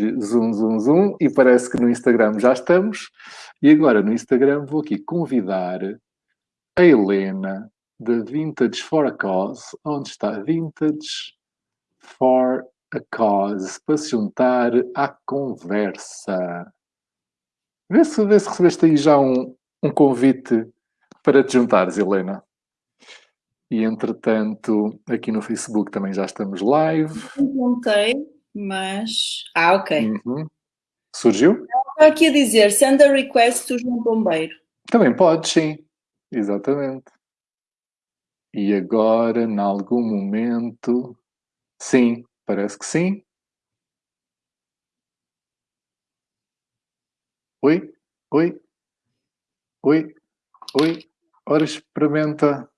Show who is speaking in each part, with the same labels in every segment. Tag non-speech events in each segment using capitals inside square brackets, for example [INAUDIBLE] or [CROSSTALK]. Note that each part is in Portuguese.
Speaker 1: ir zoom, zoom, zoom, e parece que no Instagram já estamos. E agora no Instagram vou aqui convidar a Helena da Vintage for a Cause. Onde está? Vintage for a Cause. Para se juntar à conversa. Vê se, vê se recebeste aí já um, um convite para te juntares, Helena. E entretanto, aqui no Facebook também já estamos live.
Speaker 2: Perguntei, mas. Ah, ok.
Speaker 1: Uhum. Surgiu?
Speaker 2: Estou aqui a dizer, send a request to João Bombeiro.
Speaker 1: Também pode, sim. Exatamente. E agora, em algum momento. Sim, parece que sim. Oi? Oi? Oi? Oi? Ora, experimenta.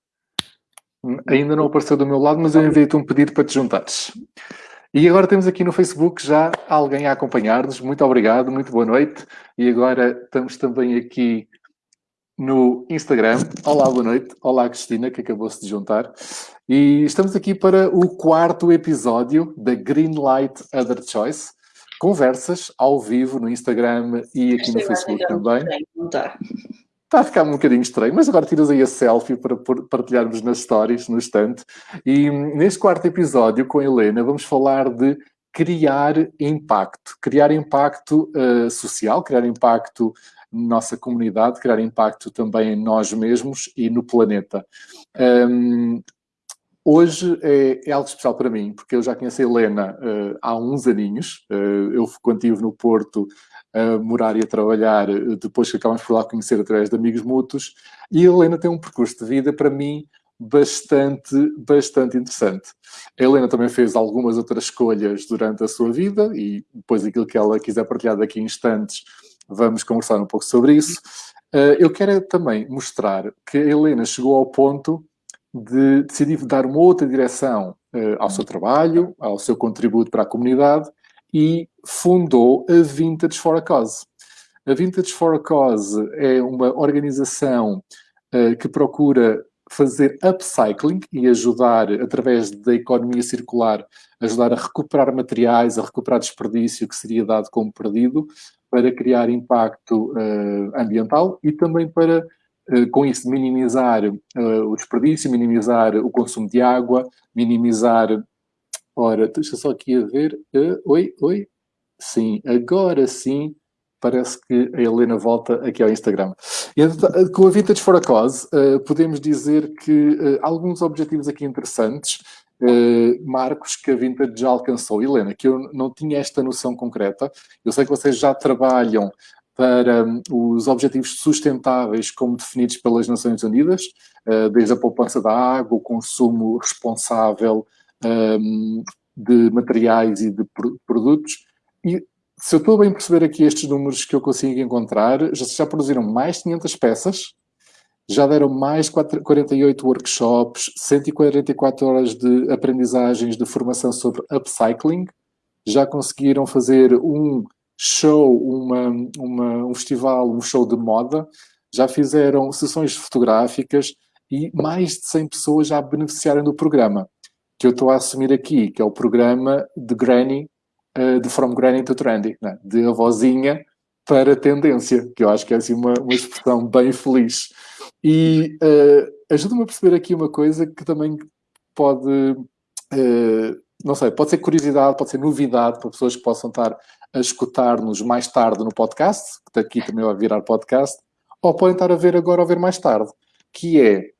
Speaker 1: Ainda não apareceu do meu lado, mas eu enviei-te um pedido para te juntares. E agora temos aqui no Facebook já alguém a acompanhar-nos. Muito obrigado, muito boa noite. E agora estamos também aqui no Instagram. Olá, boa noite. Olá, Cristina, que acabou-se de juntar. E estamos aqui para o quarto episódio da Greenlight Other Choice. Conversas ao vivo no Instagram e aqui no Facebook também. Está a ficar um bocadinho estranho, mas agora tiras aí a selfie para partilharmos nas stories, no estante. E neste quarto episódio com a Helena vamos falar de criar impacto. Criar impacto uh, social, criar impacto na nossa comunidade, criar impacto também em nós mesmos e no planeta. Um, Hoje é, é, algo especial para mim, porque eu já conheço a Helena uh, há uns aninhos. Uh, eu, quando estive no Porto, a morar e a trabalhar, depois que acabamos por lá conhecer através de amigos mútuos. E a Helena tem um percurso de vida, para mim, bastante, bastante interessante. A Helena também fez algumas outras escolhas durante a sua vida e depois aquilo que ela quiser partilhar daqui a instantes, vamos conversar um pouco sobre isso. Uh, eu quero também mostrar que a Helena chegou ao ponto de decidir dar uma outra direção uh, ao seu trabalho, ao seu contributo para a comunidade e fundou a Vintage for a Cause. A Vintage for a Cause é uma organização uh, que procura fazer upcycling e ajudar, através da economia circular, ajudar a recuperar materiais, a recuperar desperdício que seria dado como perdido, para criar impacto uh, ambiental e também para, com isso, minimizar uh, o desperdício, minimizar o consumo de água, minimizar Ora, deixa só aqui a ver. Uh, oi, oi. Sim, agora sim parece que a Helena volta aqui ao Instagram. E, eh, com a Vintage for a Cause, uh, podemos dizer que uh, alguns objetivos aqui interessantes, uh, marcos que a Vintage já alcançou. Helena, que eu não tinha esta noção concreta. Eu sei que vocês já trabalham para um, os objetivos sustentáveis como definidos pelas Nações Unidas, desde a poupança da água, o consumo responsável um, de materiais e de produtos. E se eu estou a bem perceber aqui estes números que eu consigo encontrar, já, já produziram mais de 500 peças, já deram mais de 48 workshops, 144 horas de aprendizagens de formação sobre upcycling, já conseguiram fazer um show, uma, uma, um festival, um show de moda, já fizeram sessões fotográficas e mais de 100 pessoas já beneficiaram do programa que eu estou a assumir aqui, que é o programa de Granny, uh, de From Granny to Trendy, né? de avózinha para tendência, que eu acho que é assim uma, uma expressão bem feliz. E uh, ajuda-me a perceber aqui uma coisa que também pode, uh, não sei, pode ser curiosidade, pode ser novidade para pessoas que possam estar a escutar-nos mais tarde no podcast, que daqui também vai virar podcast, ou podem estar a ver agora ou ver mais tarde, que é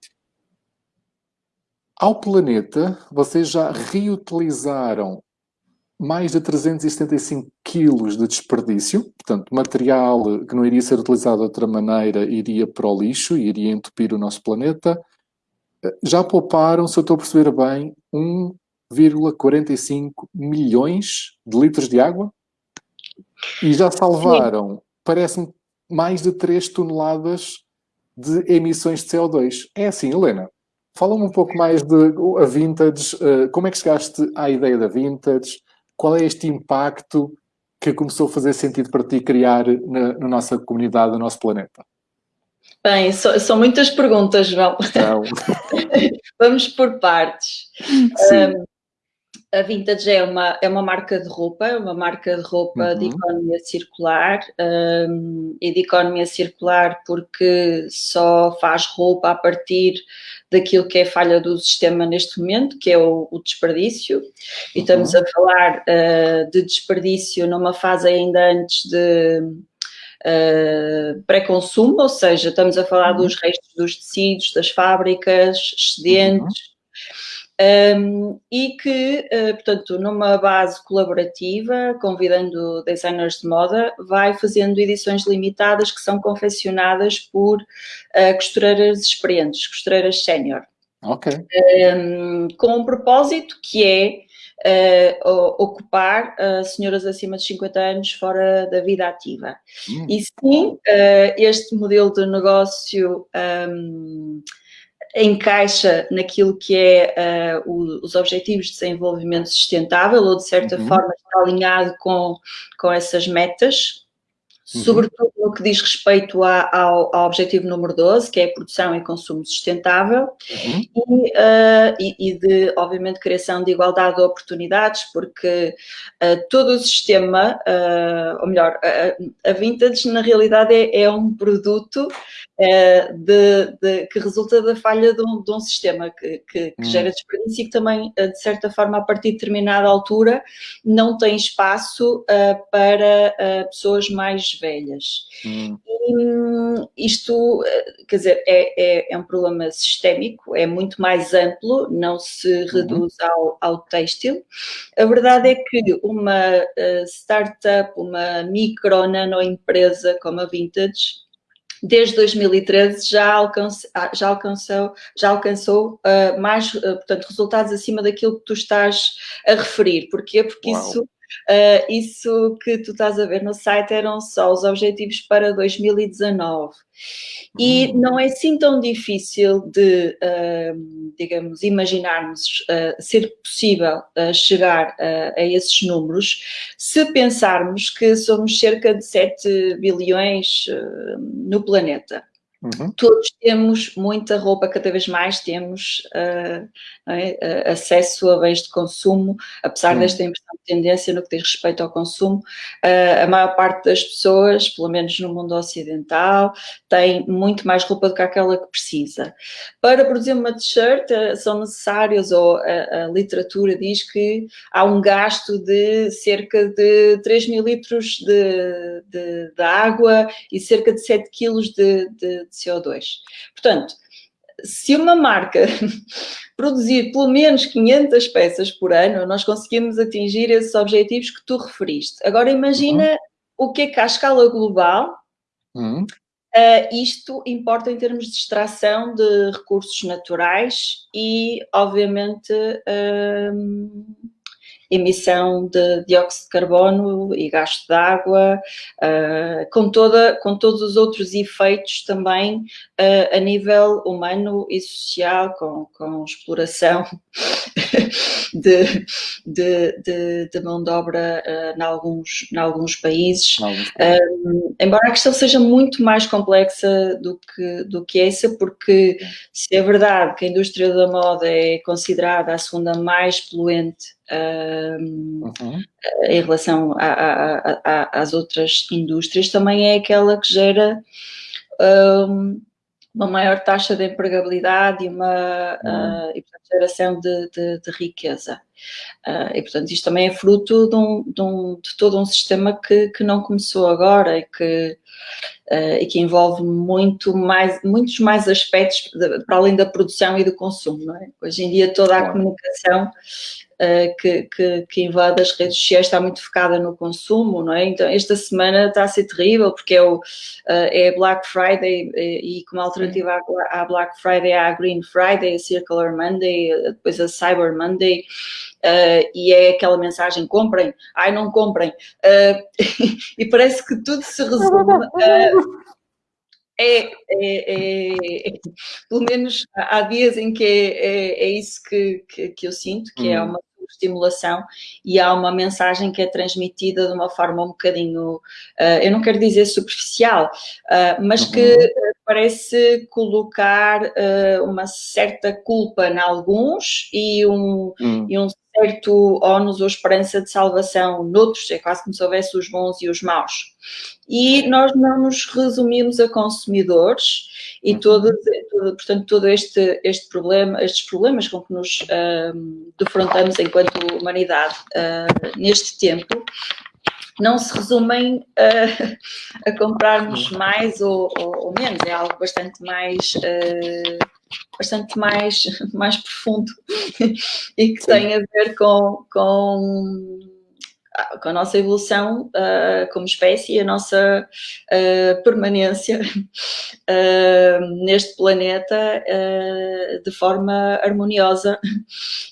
Speaker 1: ao planeta, vocês já reutilizaram mais de 375 quilos de desperdício, portanto, material que não iria ser utilizado de outra maneira iria para o lixo, iria entupir o nosso planeta. Já pouparam, se eu estou a perceber bem, 1,45 milhões de litros de água e já salvaram, parece-me, mais de 3 toneladas de emissões de CO2. É assim, Helena? Fala-me um pouco mais de a Vintage, uh, como é que chegaste à ideia da Vintage? Qual é este impacto que começou a fazer sentido para ti criar na, na nossa comunidade, no nosso planeta?
Speaker 2: Bem, so, são muitas perguntas, João. [LAUGHS] Vamos por partes. Um, a Vintage é uma, é uma marca de roupa, uma marca de roupa uhum. de economia circular um, e de economia circular porque só faz roupa a partir daquilo que é falha do sistema neste momento, que é o, o desperdício. E estamos uhum. a falar uh, de desperdício numa fase ainda antes de uh, pré-consumo, ou seja, estamos a falar uhum. dos restos dos tecidos, das fábricas, excedentes. Um, e que, uh, portanto, numa base colaborativa, convidando designers de moda, vai fazendo edições limitadas que são confeccionadas por uh, costureiras experientes, costureiras sénior.
Speaker 1: Ok.
Speaker 2: Um, com um propósito que é Uh, ocupar senhoras acima de 50 anos fora da vida ativa. Hum. E sim, este modelo de negócio um, encaixa naquilo que é uh, o, os objetivos de desenvolvimento sustentável ou de certa uhum. forma está alinhado com, com essas metas, uhum. sobretudo no que diz respeito a, ao, ao, objetivo número 12, que é a produção e consumo sustentável, uhum. e, uh, e, e, de, obviamente, criação de igualdade de oportunidades, porque uh, todo o sistema, ou melhor, a, a Vintage na realidade é, é um produto de, de, que resulta da falha de um, de um sistema que, que, que hum. gera desperdício e que também, eh, de certa forma, a partir de determinada altura, não tem espaço uh, para uh, pessoas mais velhas. Hum. E um, isto, quer dizer, é, é, é, um problema sistémico, é muito mais amplo, não se uhum. reduz ao, ao têxtil. A verdade é que uma uh, startup, uma micro, nano empresa como a Vintage, desde 2013 já, alcance, ah, já alcançou, já alcançou uh, mais, uh, portanto, resultados acima daquilo que tu estás a referir. Porquê? Porque isso, uh, isso que tu estás a ver no site eram só os objetivos para 2019. E hum. não é assim tão difícil de, uh, digamos, imaginarmos uh, ser possível chegar a esses números se pensarmos que somos cerca de 7 bilhões no planeta. Uhum. Todos temos muita roupa, cada vez mais temos uh, é? uh, acesso a bens de consumo, apesar uhum. desta impressão de tendência no que diz respeito ao consumo, uh, a maior parte das pessoas, pelo menos no mundo ocidental, tem muito mais roupa do que aquela que precisa. Para produzir uma t-shirt são necessários, ou a, a, literatura diz que há um gasto de cerca de 3 mil litros de, de, de água e cerca de 7 quilos de, de de CO2. Portanto, se uma marca [LAUGHS] produzir pelo menos 500 peças por ano, nós conseguimos atingir esses objetivos que tu referiste. Agora imagina uhum. o que é que à escala global uhum. uh, isto importa em termos de extração de recursos naturais e, obviamente, uh, emissão de dióxido de carbono e gasto de água, uh, com, toda, com todos os outros efeitos também uh, a nível humano e social, com, com exploração [LAUGHS] de, de, de, de, mão de obra uh, em, alguns, em alguns países. embora a questão seja muito mais complexa do que, do que essa, porque se é verdade que a indústria da moda é considerada a segunda mais poluente uhum. em relação a, a, a, às outras indústrias, também é aquela que gera um, uma maior taxa de empregabilidade e uma uhum. uh, e, portanto, geração de, de, de riqueza. Uh, e, portanto, isto também é fruto de, um, de, um, de todo um sistema que, que não começou agora e que, uh, e que envolve muito mais, muitos mais aspectos para além da produção e do consumo. É? Hoje em dia toda a comunicação que, que, que, invade as redes sociais está muito focada no consumo, não é? Então, esta semana está a ser terrível, porque é, o, uh, é Black Friday e, e como alternativa à, Black Friday há a Green Friday, a Circular Monday, depois a Cyber Monday, Uh, e é aquela mensagem, comprem, ai não comprem, uh, [LAUGHS] e parece que tudo se resume é, é, é, é, pelo menos há dias em que é, é, isso que, que, que, eu sinto, que é hum. uma estimulação e há uma mensagem que é transmitida de uma forma um bocadinho, uh, eu não quero dizer superficial, uh, mas uhum. que parece colocar uh, uma certa culpa em alguns e um, uhum. e um certo ónus ou esperança de salvação noutros, é quase como se houvesse os bons e os maus. E nós não nos resumimos a consumidores e uhum. todo, todo portanto, todo este, este problema, estes problemas com que nos uh, defrontamos enquanto humanidade uh, neste tempo, não se resumem a, a comprarmos mais ou, ou, ou, menos, é algo bastante mais, uh, bastante mais, [LAUGHS] mais profundo [LAUGHS] e que tem a ver com, com, com a nossa evolução uh, como espécie e a nossa uh, permanência [LAUGHS] neste planeta de forma harmoniosa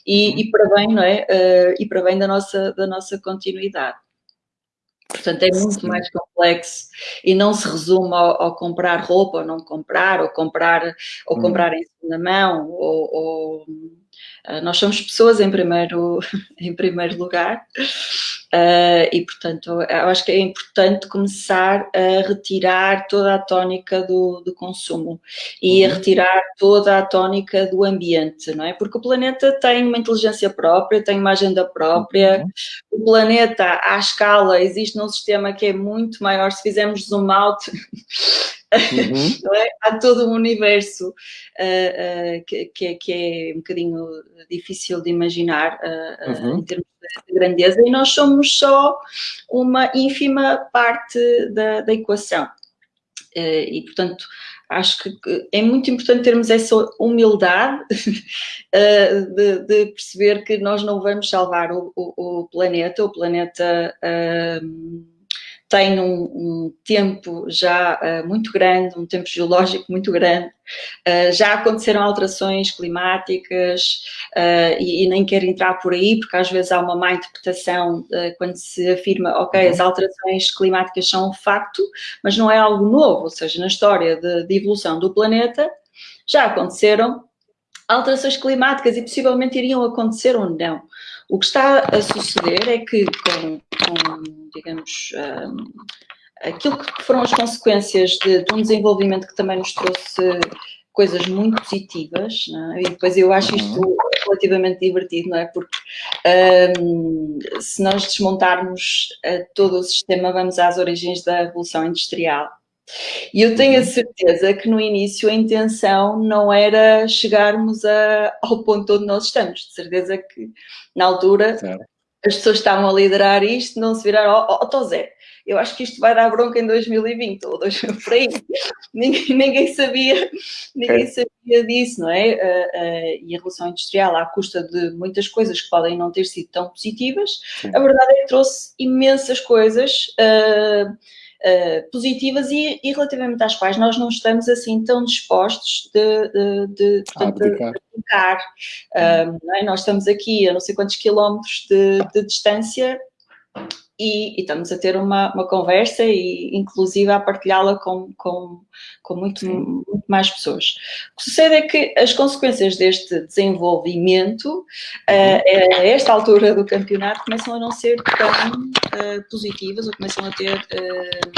Speaker 2: e, uhum. e para bem, não é? e para bem da nossa, da nossa continuidade. Portanto, é muito Sim. mais complexo e não se resume ao, ao, comprar roupa ou não comprar, ou comprar, ou hum. comprar em segunda mão, ou, ou uh, nós somos pessoas em primeiro, [LAUGHS] em primeiro lugar Uh, e, portanto, eu acho que é importante começar a retirar toda a tónica do, do consumo e uhum. a retirar toda a tónica do ambiente, não é? Porque o planeta tem uma inteligência própria, tem uma agenda própria. Uhum. O planeta, à escala, existe num sistema que é muito maior. Se fizermos zoom out, Uhum. [LAUGHS] É? Há todo um universo uh, uh, que, que, é, que, é, um bocadinho difícil de imaginar uh, uhum. em termos de grandeza e nós somos só uma ínfima parte da, da equação. e, portanto, acho que é muito importante termos essa humildade [LAUGHS] de, de, perceber que nós não vamos salvar o, o, o planeta, o planeta tem um, um tempo já uh, muito grande, um tempo geológico muito grande, uh, já aconteceram alterações climáticas uh, e, e, nem quero entrar por aí, porque às vezes há uma má interpretação quando se afirma, ok, as uhum. alterações climáticas são um facto, mas não é algo novo, ou seja, na história de, de evolução do planeta já aconteceram alterações climáticas e possivelmente iriam acontecer ou não. O que está a suceder é que com, com digamos, um, aquilo que foram as consequências de, de, um desenvolvimento que também nos trouxe coisas muito positivas, é? e depois eu acho isto uhum. relativamente divertido, não é? Porque um, se nós desmontarmos uh, todo o sistema, vamos às origens da Revolução Industrial, e eu tenho a uhum. certeza que no início a intenção não era chegarmos a, ao ponto onde nós estamos. De certeza que na altura as pessoas estavam a liderar isto, não se viraram, ó oh, oh, Zé, eu acho que isto vai dar bronca em 2020 ou 2000, por aí. ninguém, ninguém, sabia, ninguém é. sabia disso, não é? Uh, uh, e a Revolução Industrial, à custa de muitas coisas que podem não ter sido tão positivas, Sim. a verdade é que trouxe imensas coisas. Uh, uh, positivas e, e, relativamente às quais nós não estamos assim tão dispostos de, de, de, portanto, de brincar. Um, é? Nós estamos aqui a não sei quantos quilómetros de, de distância e, e, estamos a ter uma, uma conversa e inclusive a partilhá-la com, com, com muito, muito, mais pessoas. O que sucede é que as consequências deste desenvolvimento uh, a esta altura do campeonato começam a não ser tão uh, positivas ou começam a ter uh,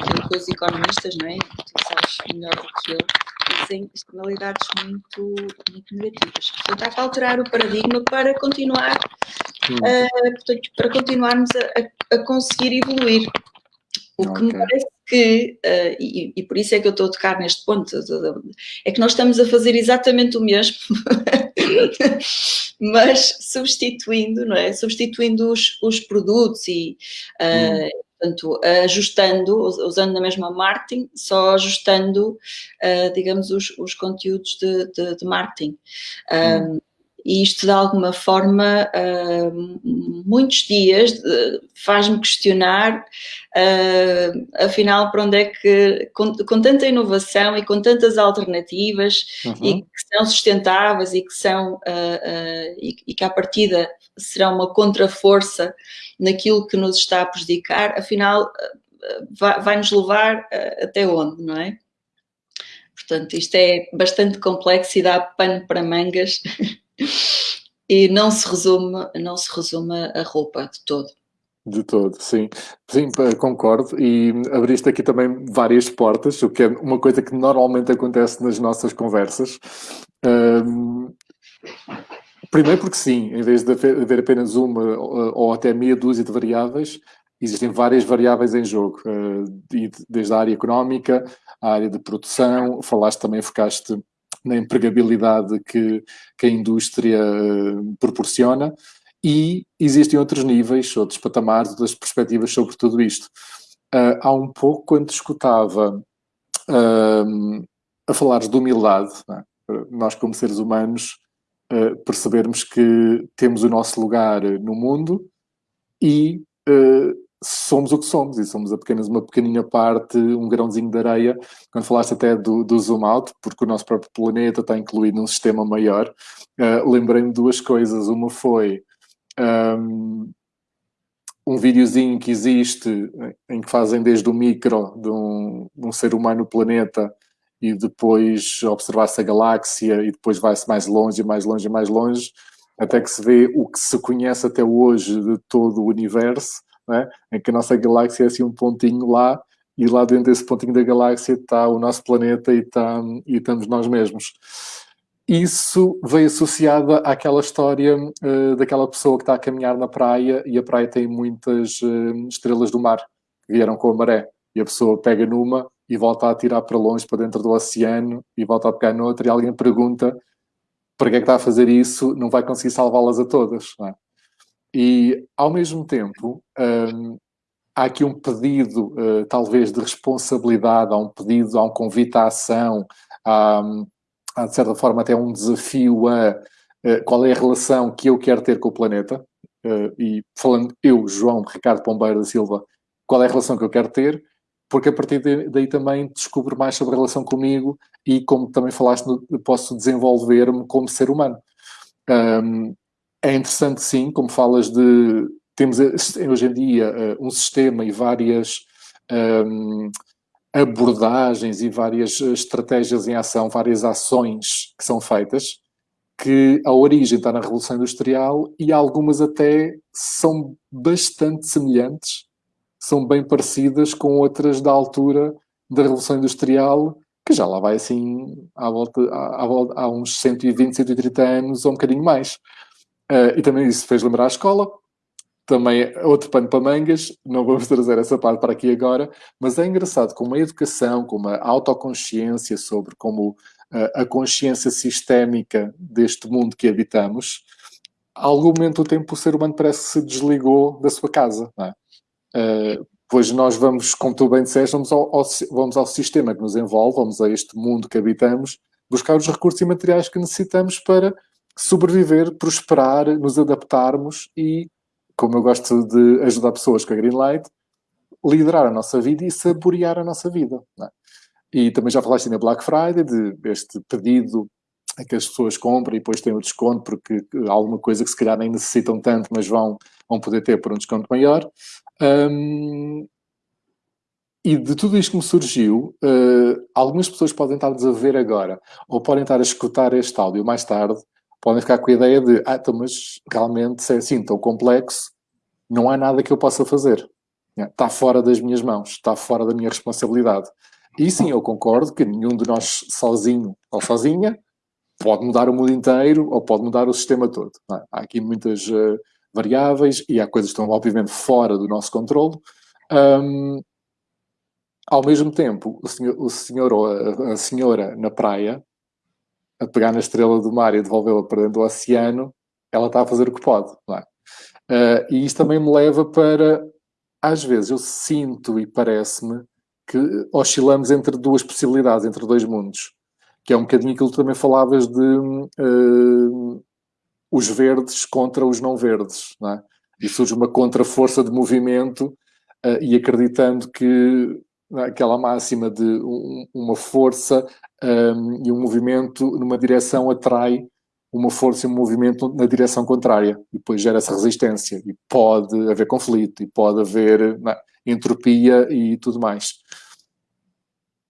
Speaker 2: aquilo que os economistas, não é? tu sabes melhor do que eu, dizem externalidades muito, muito negativas. Portanto, há que alterar o paradigma para continuar uh, portanto, para continuarmos a, a, conseguir evoluir. O okay. que me parece que, uh, e, e, por isso é que eu estou a tocar neste ponto, é que nós estamos a fazer exatamente o mesmo, [LAUGHS] mas substituindo, não é? Substituindo os, os produtos e, uh, hum. portanto, ajustando, usando a mesma marketing, só ajustando, uh, digamos, os, os conteúdos de, de, de marketing. Hum e isto de alguma forma, uh, muitos dias uh, faz-me questionar, uh, afinal, para onde é que, com, com, tanta inovação e com tantas alternativas uhum. e que são sustentáveis e que são, e, e, que à partida serão uma contraforça naquilo que nos está a prejudicar, afinal, vai, vai nos levar até onde, não é? Portanto, isto é bastante complexo e dá pano para mangas. [LAUGHS] e não se resume, não se resume a roupa de todo.
Speaker 1: De todo, sim. Sim, concordo. E abriste aqui também várias portas, o que é uma coisa que normalmente acontece nas nossas conversas. Um, Primeiro porque sim, em vez de haver apenas uma ou até meia dúzia de variáveis, existem várias variáveis em jogo, eh, desde a área económica, a área de produção, falaste também, focaste na empregabilidade que, que a indústria eh, proporciona e existem outros níveis, outros patamares, outras perspectivas sobre tudo isto. Uh, há um pouco, quando escutava uh, a falares de humildade, é? nós como seres humanos uh, percebermos que temos o nosso lugar no mundo e somos o que somos, e somos apenas uma pequenina parte, um grãozinho de areia. Quando falaste até do, do zoom out, porque o nosso próprio planeta está incluído num sistema maior, uh, lembrei-me duas coisas. Uma foi um, um videozinho que existe em que fazem desde o micro de um, de um ser humano no planeta e depois observar-se a galáxia e depois vai-se mais longe, mais longe, mais longe, até que se vê o que se conhece até hoje de todo o universo é? em que a nossa galáxia é assim um pontinho lá e lá dentro desse pontinho da galáxia está o nosso planeta e, está, e estamos nós mesmos. Isso veio associado àquela história uh, daquela pessoa que está a caminhar na praia e a praia tem muitas uh, estrelas do mar que vieram com a maré e a pessoa pega numa e volta a tirar para longe, para dentro do oceano e volta a pegar noutra e alguém pergunta para que é que está a fazer isso, não vai conseguir salvá-las a todas. É? E, ao mesmo tempo, um, há aqui um pedido, uh, talvez, de responsabilidade, há um pedido, há um convite à ação, há, há de certa forma, até um desafio a uh, qual é a relação que eu quero ter com o planeta. Uh, e falando eu, João Ricardo Pombeiro da Silva, qual é a relação que eu quero ter, porque a partir daí também descubro mais sobre a relação comigo e, como também falaste, posso desenvolver-me como ser humano. Um, é interessante, sim, como falas de. Temos hoje em dia eh, um sistema e várias um, abordagens e várias estratégias em ação, várias ações que são feitas, que a origem está na Revolução Industrial e algumas até são bastante semelhantes, são bem parecidas com outras da altura da Revolução Industrial, que já lá vai assim à volta, à, à, há uns 120, 130 anos ou um bocadinho mais. Uh, e também isso fez lembrar a escola. Também outro pano para mangas, não vamos [LAUGHS] trazer essa parte para aqui agora, mas é engraçado como a educação, como a autoconsciência sobre como uh, a consciência sistémica deste mundo que habitamos, a algum momento do tempo o ser humano parece que se desligou da sua casa. Não é? Uh, pois nós vamos, como tu bem disseste, vamos ao, ao, vamos ao sistema que nos envolve, vamos a este mundo que habitamos, buscar os recursos e materiais que necessitamos para sobreviver, prosperar, nos adaptarmos e, como eu gosto de ajudar pessoas com a Greenlight, liderar a nossa vida e saborear a nossa vida. É? E também já falaste na Black Friday, de este pedido que as pessoas comprem e depois têm o desconto porque há alguma coisa que se calhar nem necessitam tanto, mas vão, vão poder ter por um desconto maior. Um, e de tudo isto que me surgiu, uh, algumas pessoas podem estar-nos a ver agora, ou podem estar a escutar este áudio mais tarde, podem ficar com a ideia de, ah, então, mas realmente se é assim tão complexo, não há nada que eu possa fazer. Está fora das minhas mãos, está fora da minha responsabilidade. E sim, eu concordo que nenhum de nós sozinho ou sozinha pode mudar o mundo inteiro ou pode mudar o sistema todo. É? Há aqui muitas uh, variáveis e há coisas que estão obviamente fora do nosso controle. Um, ao mesmo tempo, o senhor, o senhor ou a, a senhora na praia a pegar na estrela do mar e devolvê-la para dentro do oceano, ela está a fazer o que pode. É? Uh, e isto também me leva para, às vezes, eu sinto e parece-me que oscilamos entre duas possibilidades, entre dois mundos. Que é um bocadinho aquilo que também falavas de uh, os verdes contra os não verdes. Não é? E surge uma contraforça de movimento uh, e acreditando que aquela máxima de um, uma força um, e um movimento numa direção atrai uma força e um movimento na direção contrária. E depois gera essa resistência. E pode haver conflito e pode haver não, entropia e tudo mais.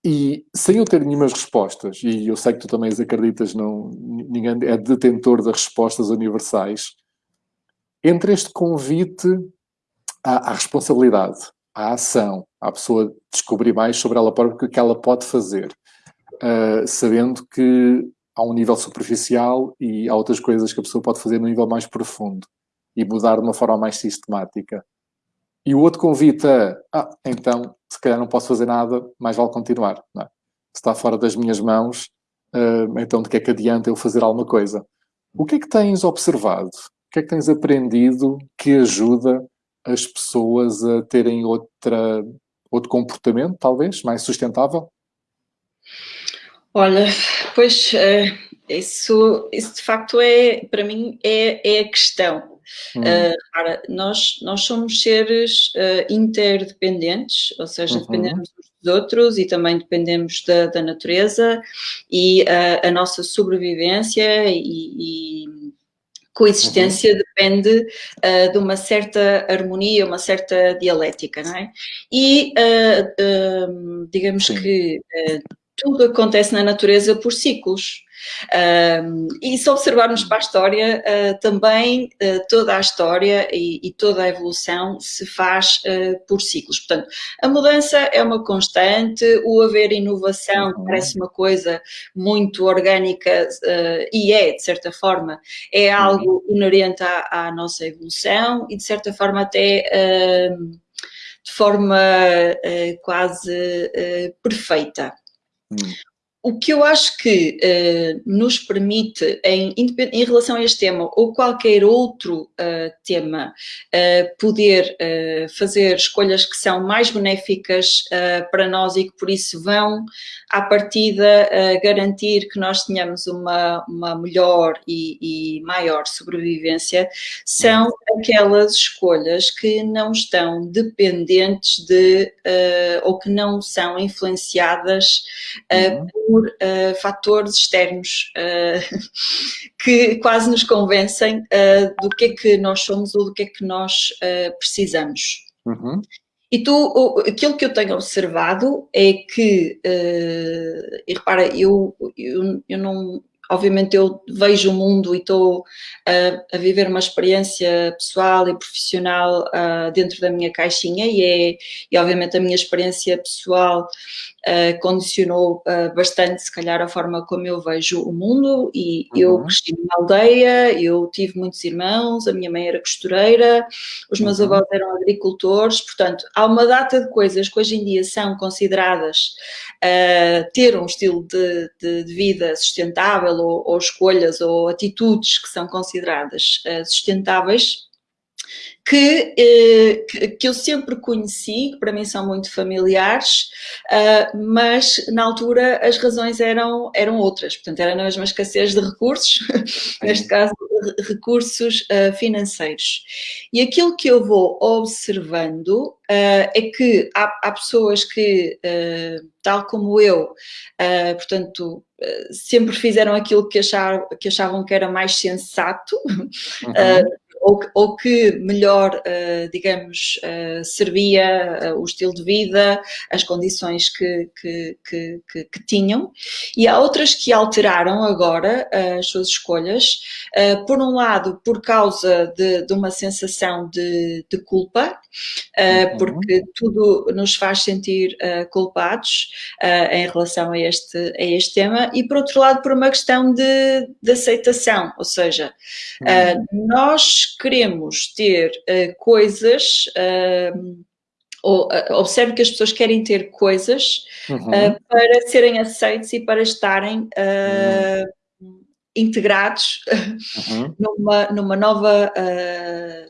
Speaker 1: E sem eu ter nenhumas respostas, e eu sei que tu também acreditas, não, ninguém é detentor das respostas universais, entre este convite à, à responsabilidade, à ação, à pessoa descobrir mais sobre ela própria, o que ela pode fazer, uh, sabendo que há um nível superficial e há outras coisas que a pessoa pode fazer no nível mais profundo e mudar de uma forma mais sistemática. E o outro convite é, ah, então, se calhar não posso fazer nada, mais vale continuar. É? Se está fora das minhas mãos, uh, então de que é que adianta eu fazer alguma coisa? O que é que tens observado? O que é que tens aprendido que ajuda as pessoas a terem outra, outro comportamento, talvez, mais sustentável?
Speaker 2: Olha, pois eh, isso, isso de facto é, para mim, é, é a questão. Hum. Uh, nós, nós somos seres uh, interdependentes, ou seja, uhum. dependemos uns dos outros e também dependemos da, da natureza e uh, a nossa sobrevivência e, e coexistência uhum. depende uh, de uma certa harmonia, uma certa dialética, não é? E uh, digamos Sim. que tudo acontece na natureza por ciclos. Um, e se observarmos para a história, uh, também uh, toda a história e, e, toda a evolução se faz uh, por ciclos. Portanto, a mudança é uma constante, o haver inovação uhum. parece uma coisa muito orgânica e é, de certa forma, é uhum. algo inerente à, à nossa evolução e, de certa forma, até de forma quase perfeita. Hum. O que eu acho que uh, nos permite, em, em, relação a este tema ou qualquer outro uh, tema, uh, poder fazer escolhas que são mais benéficas para nós e que por isso vão, à partida, garantir que nós tenhamos uma, uma melhor e, e maior sobrevivência, são aquelas escolhas que não estão dependentes de, ou que não são influenciadas uhum. Por uh, fatores externos uh, [LAUGHS] que quase nos convencem uh, do que é que nós somos ou do que é que nós precisamos. Uhum. E tu, aquilo que eu tenho observado é que, e repara, eu, eu, eu não, obviamente eu vejo o mundo e estou a, a viver uma experiência pessoal e profissional uh, dentro da minha caixinha e é, e obviamente a minha experiência pessoal uh, condicionou uh, bastante, se calhar, a forma como eu vejo o mundo e uhum. eu cresci numa aldeia, eu tive muitos irmãos, a minha mãe era costureira, os meus uhum. avós eram agricultores, portanto, há uma data de coisas que hoje em dia são consideradas uh, ter um estilo de, de, de vida sustentável ou, ou, escolhas ou atitudes que são consideradas sustentáveis, que, eh, que eu sempre conheci, que para mim são muito familiares, uh, mas na altura as razões eram, eram outras, portanto era na mesma escassez de recursos, [LAUGHS] neste caso recursos uh, financeiros. E aquilo que eu vou observando uh, é que há, há pessoas que, tal como eu, portanto, sempre fizeram aquilo que achavam, que achavam que era mais sensato, [LAUGHS] uhum ou, ou que melhor, uh, digamos, uh, servia uh, o estilo de vida, as condições que, que, que, que, que tinham. E há outras que alteraram agora as suas escolhas, por um lado, por causa de, de uma sensação de, de culpa, uhum. porque tudo nos faz sentir culpados em relação a este, a este tema, e por outro lado, por uma questão de, de aceitação, ou seja, uhum. nós queremos ter uh, coisas, uh, ou, uh, observe que as pessoas querem ter coisas uhum. para serem aceitos e para estarem uhum. integrados uhum. [LAUGHS] numa, numa nova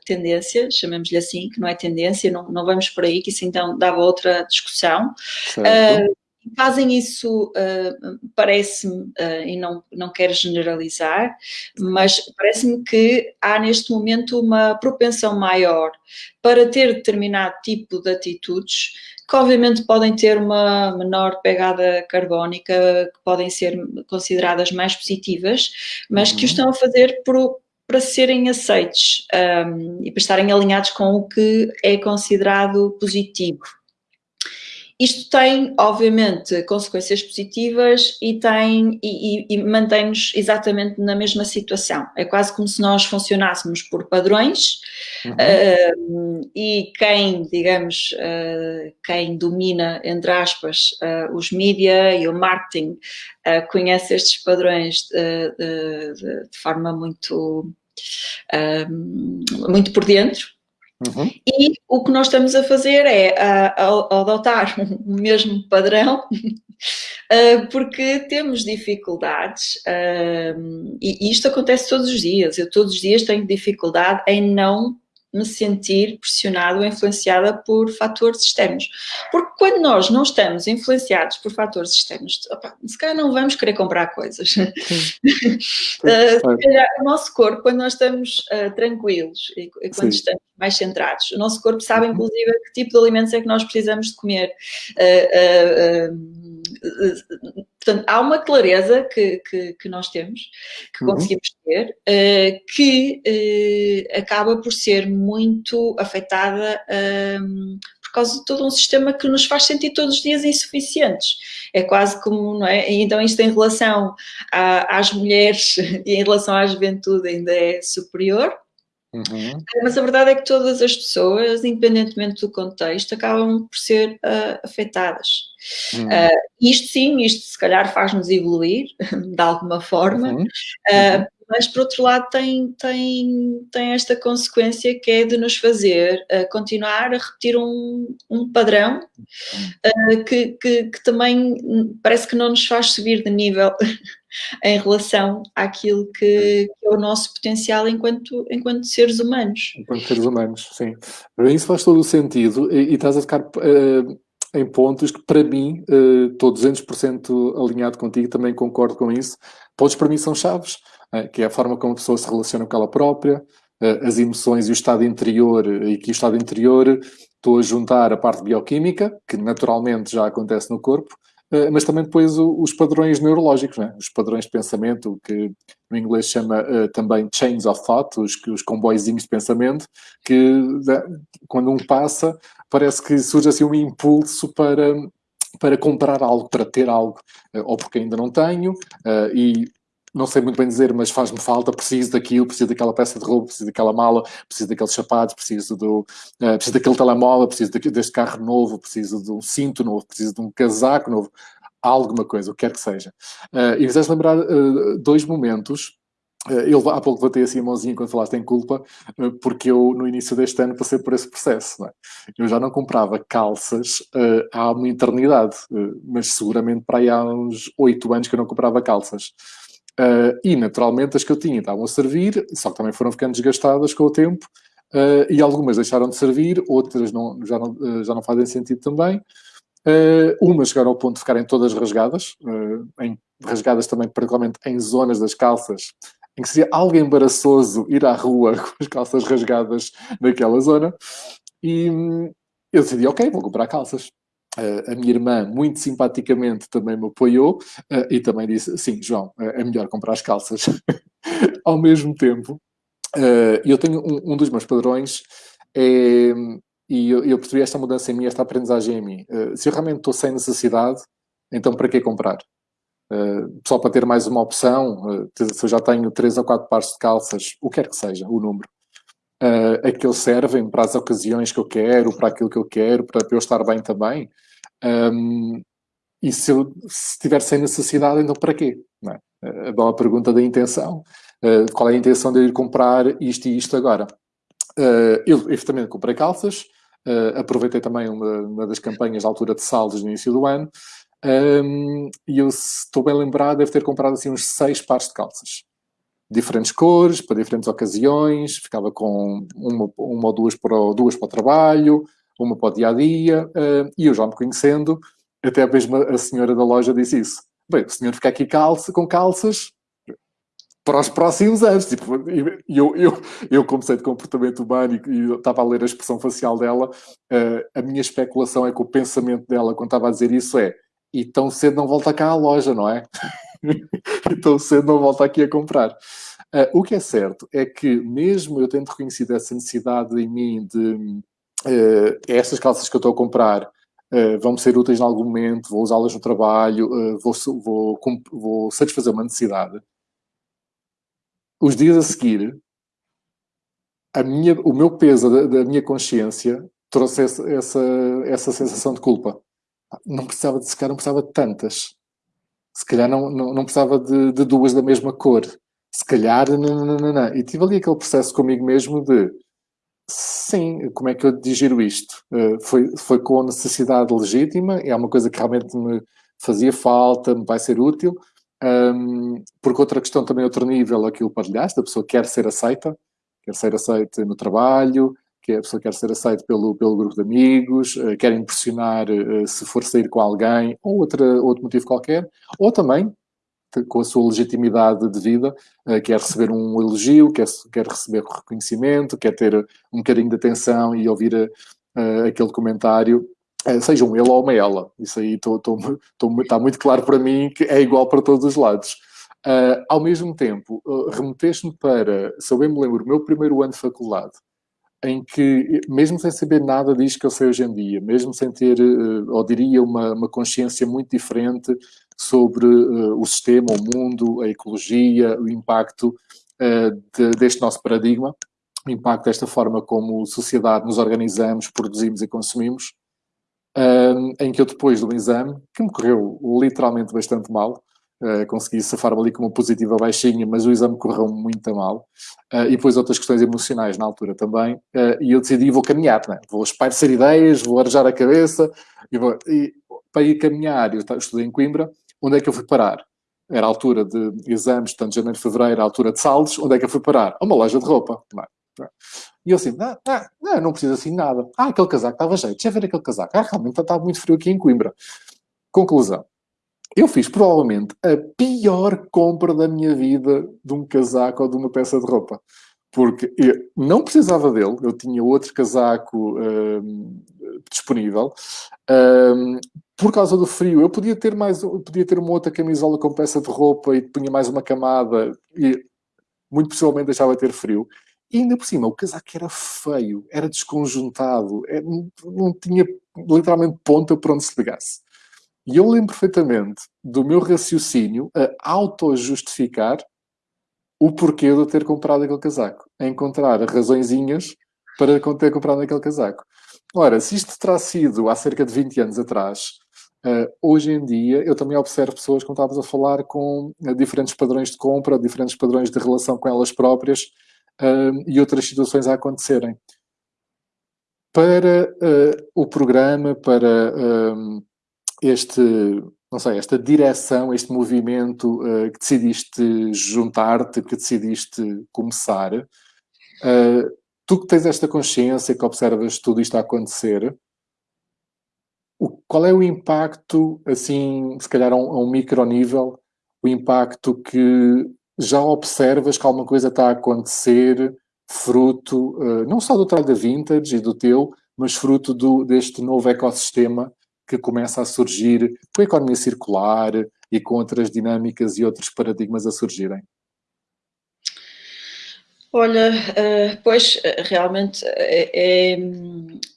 Speaker 2: tendência, chamemos-lhe assim, que não é tendência, não, não vamos por aí, que isso então dava outra discussão. Certo fazem isso, uh, parece-me, uh, e não, não quero generalizar, mas parece-me que há neste momento uma propensão maior para ter determinado tipo de atitudes que obviamente podem ter uma menor pegada carbónica, que podem ser consideradas mais positivas, mas que o uhum. estão a fazer por, para serem aceitos um, e para estarem alinhados com o que é considerado positivo. Isto tem, obviamente, consequências positivas e, tem, e, e, e mantém-nos exatamente na mesma situação. É quase como se nós funcionássemos por padrões uhum. uh, e quem, digamos, uh, quem domina, entre aspas, uh, os mídia e o marketing conhece estes padrões de, de, de, de forma muito, muito por dentro Uhum. E o que nós estamos a fazer é a, a, adotar [LAUGHS] o mesmo padrão, uh, [LAUGHS] porque temos dificuldades, uh, e isto acontece todos os dias. Eu todos os dias tenho dificuldade em não me sentir pressionado ou influenciada por fatores externos. Porque quando nós não estamos influenciados por fatores externos, opa, se calhar não vamos querer comprar coisas. uh, [LAUGHS] se calhar o nosso corpo, quando nós estamos uh, tranquilos e, e quando Sim. estamos mais centrados, o nosso corpo sabe, uhum. inclusive, que tipo de alimentos é que nós precisamos de comer. Uh, portanto, há uma clareza que, que, que nós temos, que uhum. conseguimos ter, uh, que uh, acaba por ser muito afetada um, por causa de todo um sistema que nos faz sentir todos os dias insuficientes. É quase como, não é? Então isto em relação a, às mulheres [LAUGHS] e em relação à juventude ainda é superior, Uhum. Mas a verdade é que todas as pessoas, independentemente do contexto, acabam por ser uh, afetadas. Uhum. Uh, isto sim, isto se calhar faz-nos evoluir [LAUGHS] de alguma forma, uhum. Uh, mas por outro lado tem, tem, tem esta consequência que é de nos fazer continuar a repetir um, um padrão que, que, que também parece que não nos faz subir de nível [LAUGHS] em relação àquilo que, que, é o nosso potencial enquanto, enquanto seres humanos.
Speaker 1: Enquanto seres humanos, sim. Para isso faz todo o sentido e, e estás a ficar uh, em pontos que para mim, uh, estou 200% alinhado contigo, também concordo com isso. Pontos para mim são chaves, uh, que é a forma como a pessoa se relaciona com ela própria, uh, as emoções e o estado interior, e que o estado interior estou a juntar a parte bioquímica, que naturalmente já acontece no corpo, eh, mas também depois os padrões neurológicos, né? os padrões de pensamento, que no inglês chama uh, também chains of thought, os, os comboizinhos de pensamento, que quando um passa, parece que surge assim um impulso para, para comprar algo, para ter algo, uh, ou porque ainda não tenho, e não sei muito bem dizer, mas faz-me falta, preciso daquilo, preciso daquela peça de roupa, preciso daquela mala, preciso daqueles sapatos, preciso, do, uh, preciso daquele telemóvel, preciso deste carro novo, preciso de um cinto novo, preciso de um casaco novo, alguma coisa, o que quer que seja. Uh, e fizeste lembrar uh, dois momentos eu há pouco botei assim a mãozinha quando falaste em culpa, porque eu no início deste ano passei por esse processo. É? Eu já não comprava calças uh, há uma eternidade, uh, mas seguramente para aí há uns oito anos que eu não comprava calças. Uh, e, naturalmente, as que eu tinha estavam a servir, só que também foram ficando desgastadas com o tempo, uh, e algumas deixaram de servir, outras não, já, não, uh, já não fazem sentido também. umas chegaram ao ponto de ficarem todas rasgadas, em, rasgadas também, particularmente em zonas das calças, em que seria algo embaraçoso ir à rua [LAUGHS] com as calças rasgadas naquela zona. E hum, eu decidi, ok, vou comprar calças. Uh, a minha irmã, muito simpaticamente, também me apoiou uh, e também disse: Sim, João, uh, é melhor comprar as calças. [LAUGHS] Ao mesmo tempo, eu tenho um, um, dos meus padrões, é, e eu, eu, percebi esta mudança em mim, esta aprendizagem em mim. se eu realmente estou sem necessidade, então para que comprar? só para ter mais uma opção, se eu já tenho três ou quatro pares de calças, o que quer que seja, o número, uh, aqueles servem para as ocasiões que eu quero, para aquilo que eu quero, para eu estar bem também. Um, e se eu se sem necessidade, então para quê? Não é? A boa pergunta da intenção. Uh, qual é a intenção de eu ir comprar isto e isto agora? Uh, eu, efetivamente, comprei calças. Uh, aproveitei também uma, uma, das campanhas da altura de saldos no início do ano. Um, e eu, se estou bem lembrado, devo ter comprado assim uns seis pares de calças diferentes cores, para diferentes ocasiões, ficava com uma, uma ou duas para, duas para o trabalho, uma para o dia-a-dia, -dia, uh, e eu já me conhecendo, até mesmo a senhora da loja disse isso. Bem, o senhor fica aqui calça, com calças para os próximos anos. Tipo, eu, eu, eu comecei de comportamento humano e, estava a ler a expressão facial dela, uh, a minha especulação é que o pensamento dela, quando estava a dizer isso, é e tão cedo não volta cá à loja, não é? [LAUGHS] e tão cedo não volta aqui a comprar. Uh, o que é certo é que, mesmo eu tendo reconhecido essa necessidade em mim de uh, estas calças que eu estou a comprar uh, vão-me ser úteis em algum momento, vou usá-las no trabalho, uh, vou, vou, vou satisfazer uma necessidade. Os dias a seguir, a minha, o meu peso da, da minha consciência trouxe essa, essa, essa sensação de culpa. Não precisava de secar, não precisava de tantas. Se calhar não, não, não precisava de, de, duas da mesma cor. Se calhar, não, não, não, não. E tive ali aquele processo comigo mesmo de sim, como é que eu digiro isto? Uh, foi, foi com necessidade legítima, é uma coisa que realmente me fazia falta, me vai ser útil. Um, porque outra questão também, outro nível, aquilo partilhaste, a pessoa quer ser aceita, quer ser aceita no trabalho, que a pessoa quer ser aceita pelo, pelo grupo de amigos, uh, quer impressionar uh, se for sair com alguém, ou outra, outro motivo qualquer, ou também, com a sua legitimidade de vida, uh, quer receber um elogio, quer, quer receber reconhecimento, quer ter um bocadinho de atenção e ouvir aquele comentário, seja um ele ou uma ela. Isso aí está muito claro para mim que é igual para todos os lados. Uh, ao mesmo tempo, uh, remeteste-me para, se eu bem me lembro, o meu primeiro ano de faculdade, em que, mesmo sem saber nada disto que eu sei hoje em dia, mesmo sem ter, uh, ou diria, uma, uma consciência muito diferente sobre uh, o sistema, o mundo, a ecologia, o impacto uh, de, deste nosso paradigma, o impacto desta forma como sociedade nos organizamos, produzimos e consumimos, em que eu depois do exame, que me correu literalmente bastante mal, Uh, consegui safar-me ali com uma positiva baixinha, mas o exame correu muito mal. Uh, e depois outras questões emocionais na altura também. Uh, e eu decidi, vou caminhar, né? vou espairecer ideias, vou arejar a cabeça. E, vou, e para ir caminhar, eu estudei em Coimbra, onde é que eu fui parar? Era a altura de exames, tanto janeiro, fevereiro, a altura de saldos, onde é que eu fui parar? A uma loja de roupa. É? E eu assim, ah, não, não preciso assim nada. Ah, aquele casaco estava jeito, deixa ver aquele casaco. Ah, realmente está muito frio aqui em Coimbra. Conclusão eu fiz provavelmente a pior compra da minha vida de um casaco ou de uma peça de roupa. Porque eu não precisava dele, eu tinha outro casaco um, disponível. Um, por causa do frio, eu podia ter mais, podia ter uma outra camisola com peça de roupa e punha mais uma camada e muito possivelmente deixava de ter frio. E ainda por cima, o casaco era feio, era desconjuntado, era, não, não tinha literalmente ponta por onde se pegasse. E eu lembro perfeitamente do meu raciocínio a auto-justificar o porquê de eu ter comprado aquele casaco. A encontrar razõezinhas para ter comprado aquele casaco. Ora, se isto terá sido há cerca de 20 anos atrás, uh, hoje em dia eu também observo pessoas, como estávamos a falar, com uh, diferentes padrões de compra, diferentes padrões de relação com elas próprias uh, e outras situações a acontecerem. Para o programa, para este, não sei, esta direção, este movimento que decidiste juntar-te, que decidiste começar, tu que tens esta consciência, que observas tudo isto a acontecer, o, qual é o impacto, assim, se calhar a um, a um o impacto que já observas que alguma coisa está a acontecer fruto, uh, não só do trabalho da Vintage e do teu, mas fruto do, deste novo ecossistema que começa a surgir com a economia circular e com outras dinâmicas e outros paradigmas a surgirem?
Speaker 2: Olha, uh, pois realmente é, é,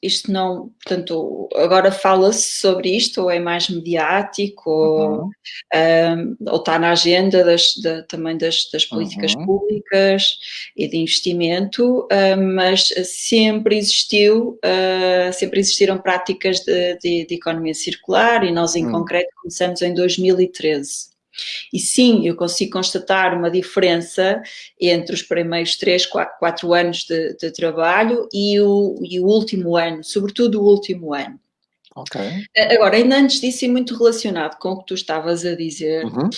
Speaker 2: isto não, portanto, agora fala-se sobre isto, ou é mais mediático, ou, uhum. um, ou está na agenda das, da, também das, das políticas uhum. públicas e de investimento, uh, mas sempre existiu, uh, sempre existiram práticas de, de, de, economia circular e nós em uhum. concreto começamos em 2013. E sim, eu consigo constatar uma diferença entre os primeiros três, quatro, quatro anos de, de trabalho e o, e o último ano, sobretudo o último ano.
Speaker 1: Ok.
Speaker 2: Agora, ainda antes disso, e muito relacionado com o que tu estavas a dizer, uhum.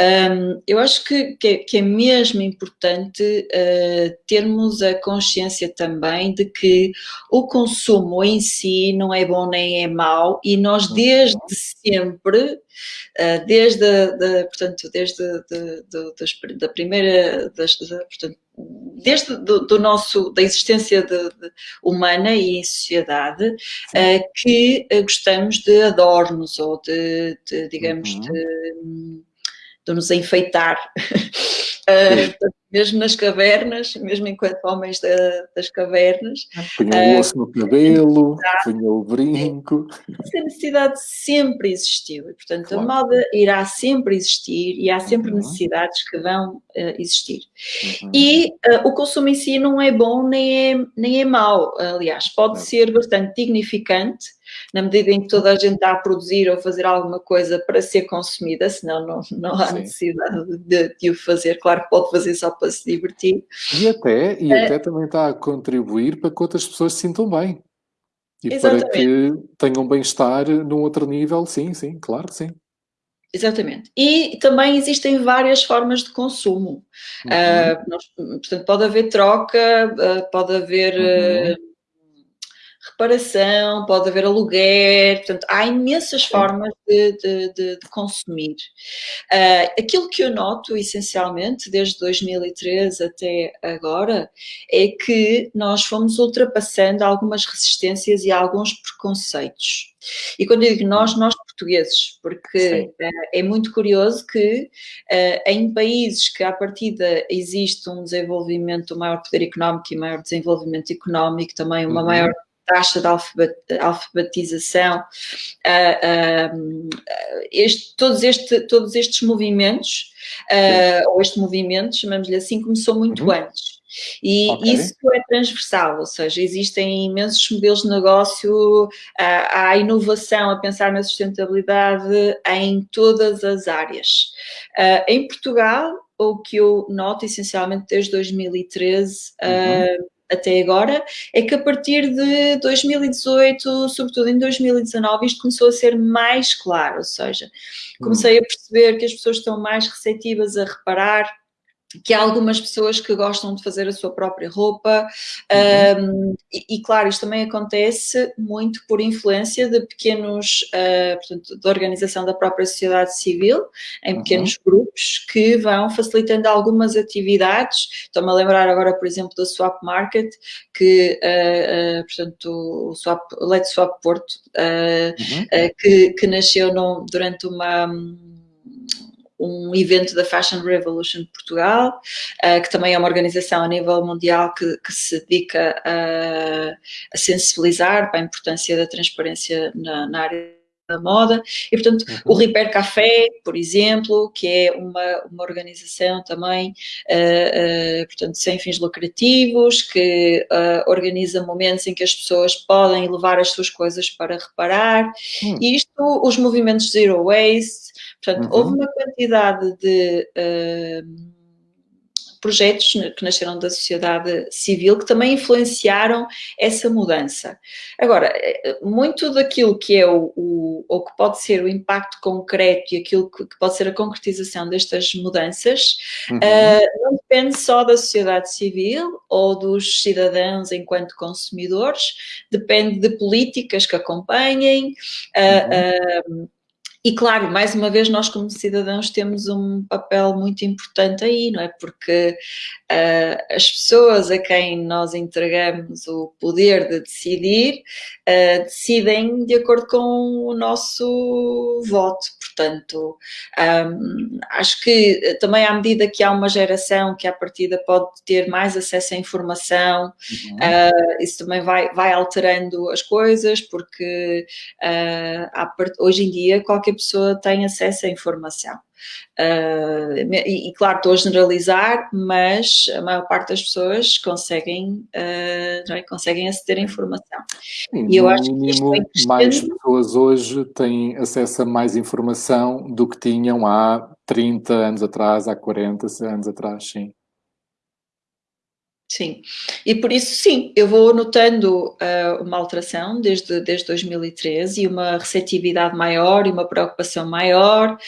Speaker 2: Um, eu acho que, que, que, é mesmo importante uh, termos a consciência também de que o consumo em si não é bom nem é mau e nós uhum. desde sempre, uh, desde, a, portanto, desde de, de, das, da primeira, das, portanto, desde do, do, nosso, da existência de, de humana e em sociedade, uh, que gostamos de adornos ou de, digamos, uhum. de de nos enfeitar. [LAUGHS] uh, mesmo nas cavernas, mesmo enquanto homens da, das cavernas.
Speaker 1: Punha o osso no cabelo, punha o brinco.
Speaker 2: Essa necessidade sempre existiu e, portanto, claro. a moda irá sempre existir e há sempre uhum. necessidades que vão uh, existir. Uhum. E uh, o consumo em si não é bom nem é, nem é mau, aliás, pode é. ser bastante dignificante na medida em que toda a gente está a produzir ou fazer alguma coisa para ser consumida, senão não, não há Sim. necessidade de, de, o fazer. Claro que pode fazer só para se divertir.
Speaker 1: E até, e é. até também está a contribuir para que outras pessoas se sintam bem. E Exatamente. para que tenham bem-estar num outro nível, sim, sim, claro que sim.
Speaker 2: Exatamente. E também existem várias formas de consumo. Uhum. Uh, nós, portanto, pode haver troca, uh, pode haver uhum. uh, reparação, pode haver aluguer, portanto, há imensas formas de, de, de, de consumir. Uh, aquilo que eu noto, essencialmente, desde 2013 até agora, é que nós fomos ultrapassando algumas resistências e alguns preconceitos. E quando eu digo nós, nós portugueses, porque uh, é muito curioso que uh, em países que à partida existe um desenvolvimento, um maior poder económico e maior desenvolvimento económico, também uma uhum. maior taxa de alfabetização, uh, uh, este, todos, este, todos estes movimentos, uh, ou este movimento, chamamos-lhe assim, começou muito uhum. antes. E okay. isso é transversal, ou seja, existem imensos modelos de negócio, há inovação a pensar na sustentabilidade em todas as áreas. Em Portugal, o que eu noto essencialmente desde 2013, uhum até agora, é que a partir de 2018, sobretudo em 2019, isto começou a ser mais claro, ou seja, comecei a perceber que as pessoas estão mais receptivas a reparar que há algumas pessoas que gostam de fazer a sua própria roupa uhum. um, e, e, claro, isto também acontece muito por influência de pequenos, uh, portanto, da organização da própria sociedade civil, em pequenos uhum. grupos, que vão facilitando algumas atividades, estou-me a lembrar agora, por exemplo, da Swap Market, que, uh, uh, portanto, o Swap, Let's Swap Porto, uhum. que, que nasceu no, durante uma um evento da Fashion Revolution de Portugal, uh, que também é uma organização a nível mundial que, que se dedica a, a, sensibilizar para a importância da transparência na, na área da moda, e portanto uhum. o Repair Café, por exemplo, que é uma, uma organização também, uh, uh, portanto, sem fins lucrativos, que uh, organiza momentos em que as pessoas podem levar as suas coisas para reparar, uhum. e isto, os movimentos Zero Waste, portanto, uhum. houve uma quantidade de projetos que nasceram da sociedade civil que também influenciaram essa mudança. Agora, eh, muito daquilo que é o, o ou que pode ser o impacto concreto e aquilo que, que pode ser a concretização destas mudanças, uhum. uh, não depende só da sociedade civil ou dos cidadãos enquanto consumidores, depende de políticas que acompanhem, uh, uhum. uh, e claro, mais uma vez, nós como cidadãos temos um papel muito importante aí, não é? Porque uh, as pessoas a quem nós entregamos o poder de decidir, uh, decidem de acordo com o nosso voto. Portanto, um, acho que também à medida que há uma geração que à partida pode ter mais acesso à informação, uhum. uh, isso também vai, vai alterando as coisas, porque hoje em dia qualquer pessoa tem acesso à informação. Uh, e, e, claro, estou a generalizar, mas a maior parte das pessoas conseguem, uh, é? conseguem aceder à informação.
Speaker 1: Sim, e eu acho que é mais pessoas hoje têm acesso a mais informação do que tinham há 30 anos atrás, há 40 anos atrás, sim.
Speaker 2: Sim, e por isso sim, eu vou notando uh, uma alteração desde, desde 2013 e uma receptividade maior e uma preocupação maior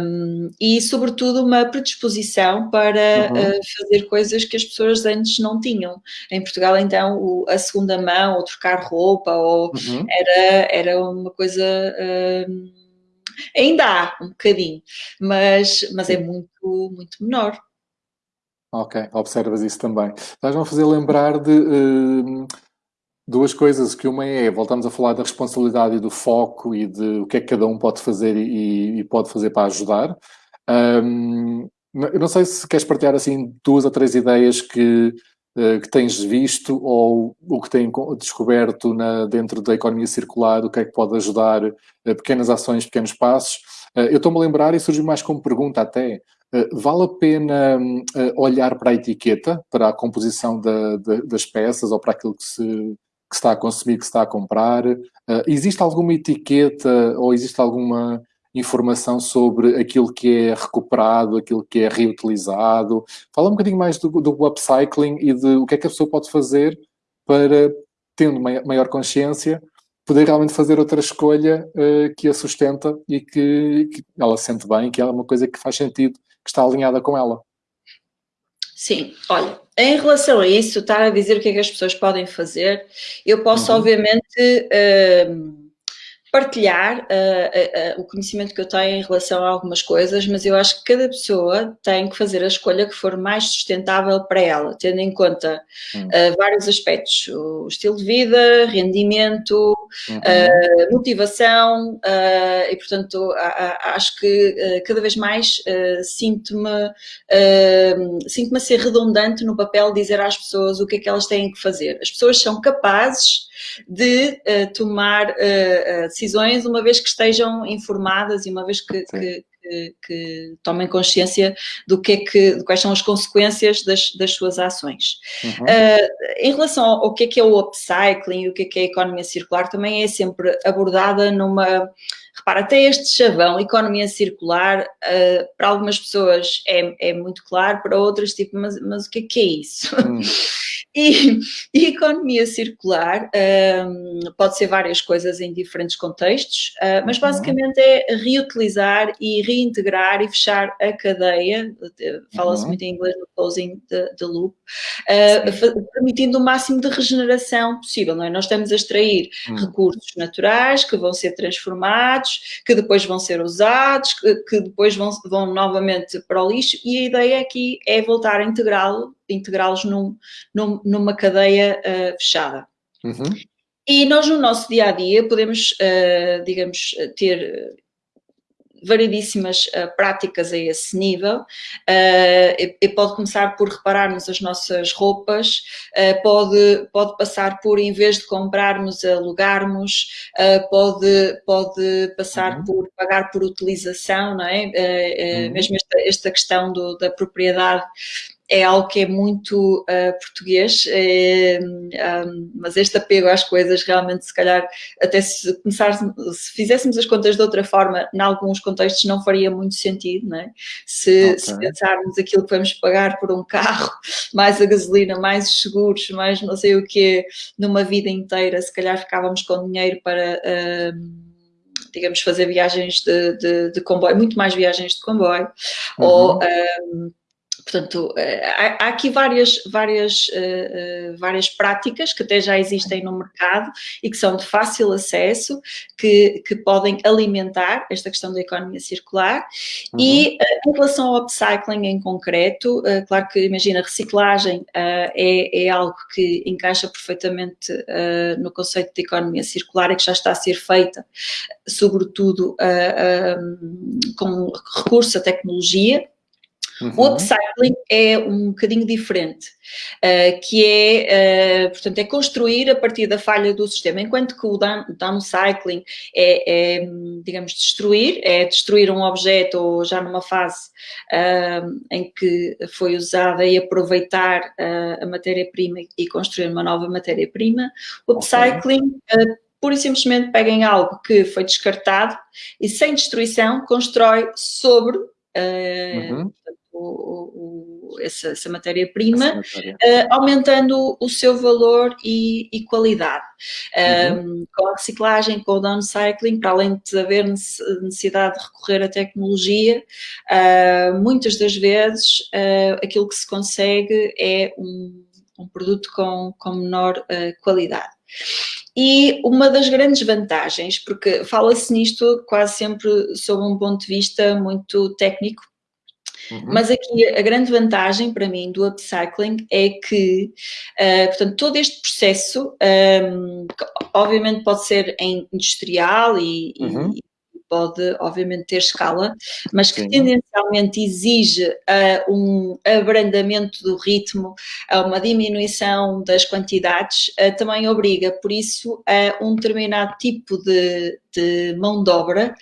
Speaker 2: um, e sobretudo uma predisposição para uhum. uh, fazer coisas que as pessoas antes não tinham. Em Portugal então o, a segunda mão ou trocar roupa ou uhum. era, era uma coisa... Uh, ainda há um bocadinho, mas, mas é muito, muito menor.
Speaker 1: Ok, observas isso também. Estás-me a fazer lembrar de uh, duas coisas, que uma é, voltamos a falar da responsabilidade e do foco e de o que é que cada um pode fazer e, e pode fazer para ajudar. Um, eu não sei se queres partilhar assim duas ou três ideias que, uh, que tens visto ou o que têm descoberto na, dentro da economia circular, o que é que pode ajudar, uh, pequenas ações, pequenos passos. Eu estou-me a lembrar, e surgiu mais como pergunta até, vale a pena olhar para a etiqueta, para a composição da, da, das peças ou para aquilo que se, que está a consumir, que está a comprar? existe alguma etiqueta ou existe alguma informação sobre aquilo que é recuperado, aquilo que é reutilizado. Fala um bocadinho mais do, do upcycling e de o que é que a pessoa pode fazer para, tendo maior consciência, poder realmente fazer outra escolha uh, que a sustenta e que, que, ela sente bem, que é uma coisa que faz sentido, que está alinhada com ela.
Speaker 2: Sim, olha, em relação a isso, estar a dizer o que é que as pessoas podem fazer, eu posso uhum. obviamente... Uh, partilhar uh, uh, o conhecimento que eu tenho em relação a algumas coisas, mas eu acho que cada pessoa tem que fazer a escolha que for mais sustentável para ela, tendo em conta hum. vários aspectos, o estilo de vida, rendimento, uhum. motivação, e portanto acho que cada vez mais sinto-me sinto-me a ser redundante no papel de dizer às pessoas o que é que elas têm que fazer. As pessoas são capazes de tomar decisões decisões, uma vez que estejam informadas e uma vez que, que, que, que tomem consciência do que é que, de quais são as consequências das, das suas ações. Uhum. Uh, em relação ao, ao que é que é o upcycling e o que é que é a economia circular, também é sempre abordada numa Repara, até este chavão, economia circular, uh, para algumas pessoas é, é muito claro, para outras, tipo, mas, mas o que é que é isso? Hum. [LAUGHS] E, e, economia circular um, pode ser várias coisas em diferentes contextos, uh, mas uhum. basicamente é reutilizar e reintegrar e fechar a cadeia, fala-se uhum. muito em inglês no closing the, loop, uh, permitindo o máximo de regeneração possível, não é? Nós estamos a extrair uhum. recursos naturais que vão ser transformados, que depois vão ser usados, que, que depois vão, vão novamente para o lixo e a ideia aqui é voltar a integrá-lo integrá-los num, num, numa cadeia uh, fechada. Uhum. E nós no nosso dia a dia podemos, uh, digamos, ter variedíssimas uh, práticas a esse nível uh, e, e, pode começar por repararmos as nossas roupas, uh, pode, pode passar por, em vez de comprarmos, alugarmos, pode, pode passar uhum. por pagar por utilização, não é? Uhum. Mesmo esta, esta questão do, da propriedade é algo que é muito uh, português, é, um, mas este apego às coisas realmente, se calhar, até se começar, se fizéssemos as contas de outra forma, em alguns contextos não faria muito sentido, não é? Se, okay. se pensarmos aquilo que vamos pagar por um carro, [LAUGHS] mais a gasolina, mais os seguros, mais não sei o que, numa vida inteira, se calhar ficávamos com dinheiro para... Uh, digamos, fazer viagens de, de, de, comboio, muito mais viagens de comboio, uhum. ou um, Portanto, eh, há, aqui várias, várias, eh, eh, várias práticas que até já existem no mercado e que são de fácil acesso, que, que podem alimentar esta questão da economia circular. Uhum. E em relação ao upcycling em concreto, claro que imagina, reciclagem é, é algo que encaixa perfeitamente no conceito de economia circular e que já está a ser feita, sobretudo com recurso à tecnologia, Uhum. O upcycling é um bocadinho diferente, uh, que é, uh, portanto, é construir a partir da falha do sistema, enquanto que o downcycling é, é, digamos, destruir, é destruir um objeto ou já numa fase uh, em que foi usada e aproveitar a matéria-prima e construir uma nova matéria-prima. O upcycling okay pura e simplesmente pega em algo que foi descartado e sem destruição constrói sobre uh, uhum o, o, essa, essa matéria-prima, matéria. uh, aumentando o seu valor e, e qualidade. Uhum. Um, com a reciclagem, com o downcycling, para além de haver necessidade de recorrer à tecnologia, uh, muitas das vezes uh, aquilo que se consegue é um, um produto com, com menor qualidade. E uma das grandes vantagens, porque fala-se nisto quase sempre sob um ponto de vista muito técnico, Uhum. Mas aqui a grande vantagem para mim do upcycling é que, uh, portanto, todo este processo, um, obviamente pode ser em industrial e, uhum. e pode, obviamente, ter escala, mas que Sim. tendencialmente exige uh, um abrandamento do ritmo, uh, uma diminuição das quantidades, uh, também obriga, por isso, a um determinado tipo de, de mão de obra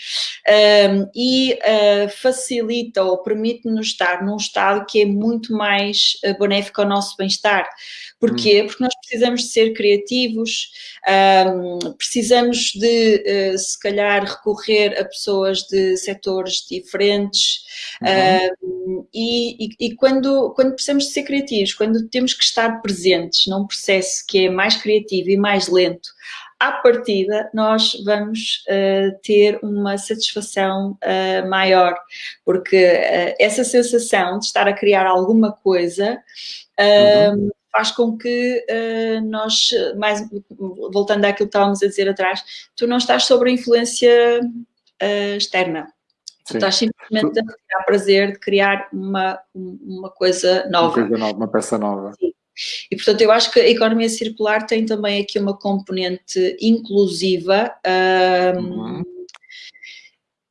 Speaker 2: um, e uh, facilita ou permite-nos estar num estado que é muito mais uh, benéfico ao nosso bem-estar. Porquê? Hum. Porque nós precisamos de ser criativos, um, precisamos de, uh, se calhar, recorrer a pessoas de setores diferentes uhum. e, e, e, quando, quando precisamos de ser criativos, quando temos que estar presentes num processo que é mais criativo e mais lento, à partida, nós vamos uh, ter uma satisfação uh, maior, porque uh, essa sensação de estar a criar alguma coisa uhum. faz com que nós, mais voltando àquilo que estávamos a dizer atrás, tu não estás sob a influência externa. Tu estás simplesmente a tirar prazer de criar uma, uma coisa nova.
Speaker 1: Uma coisa nova, uma peça nova.
Speaker 2: Sim. E, portanto, eu acho que a economia circular tem também aqui uma componente inclusiva um, uhum.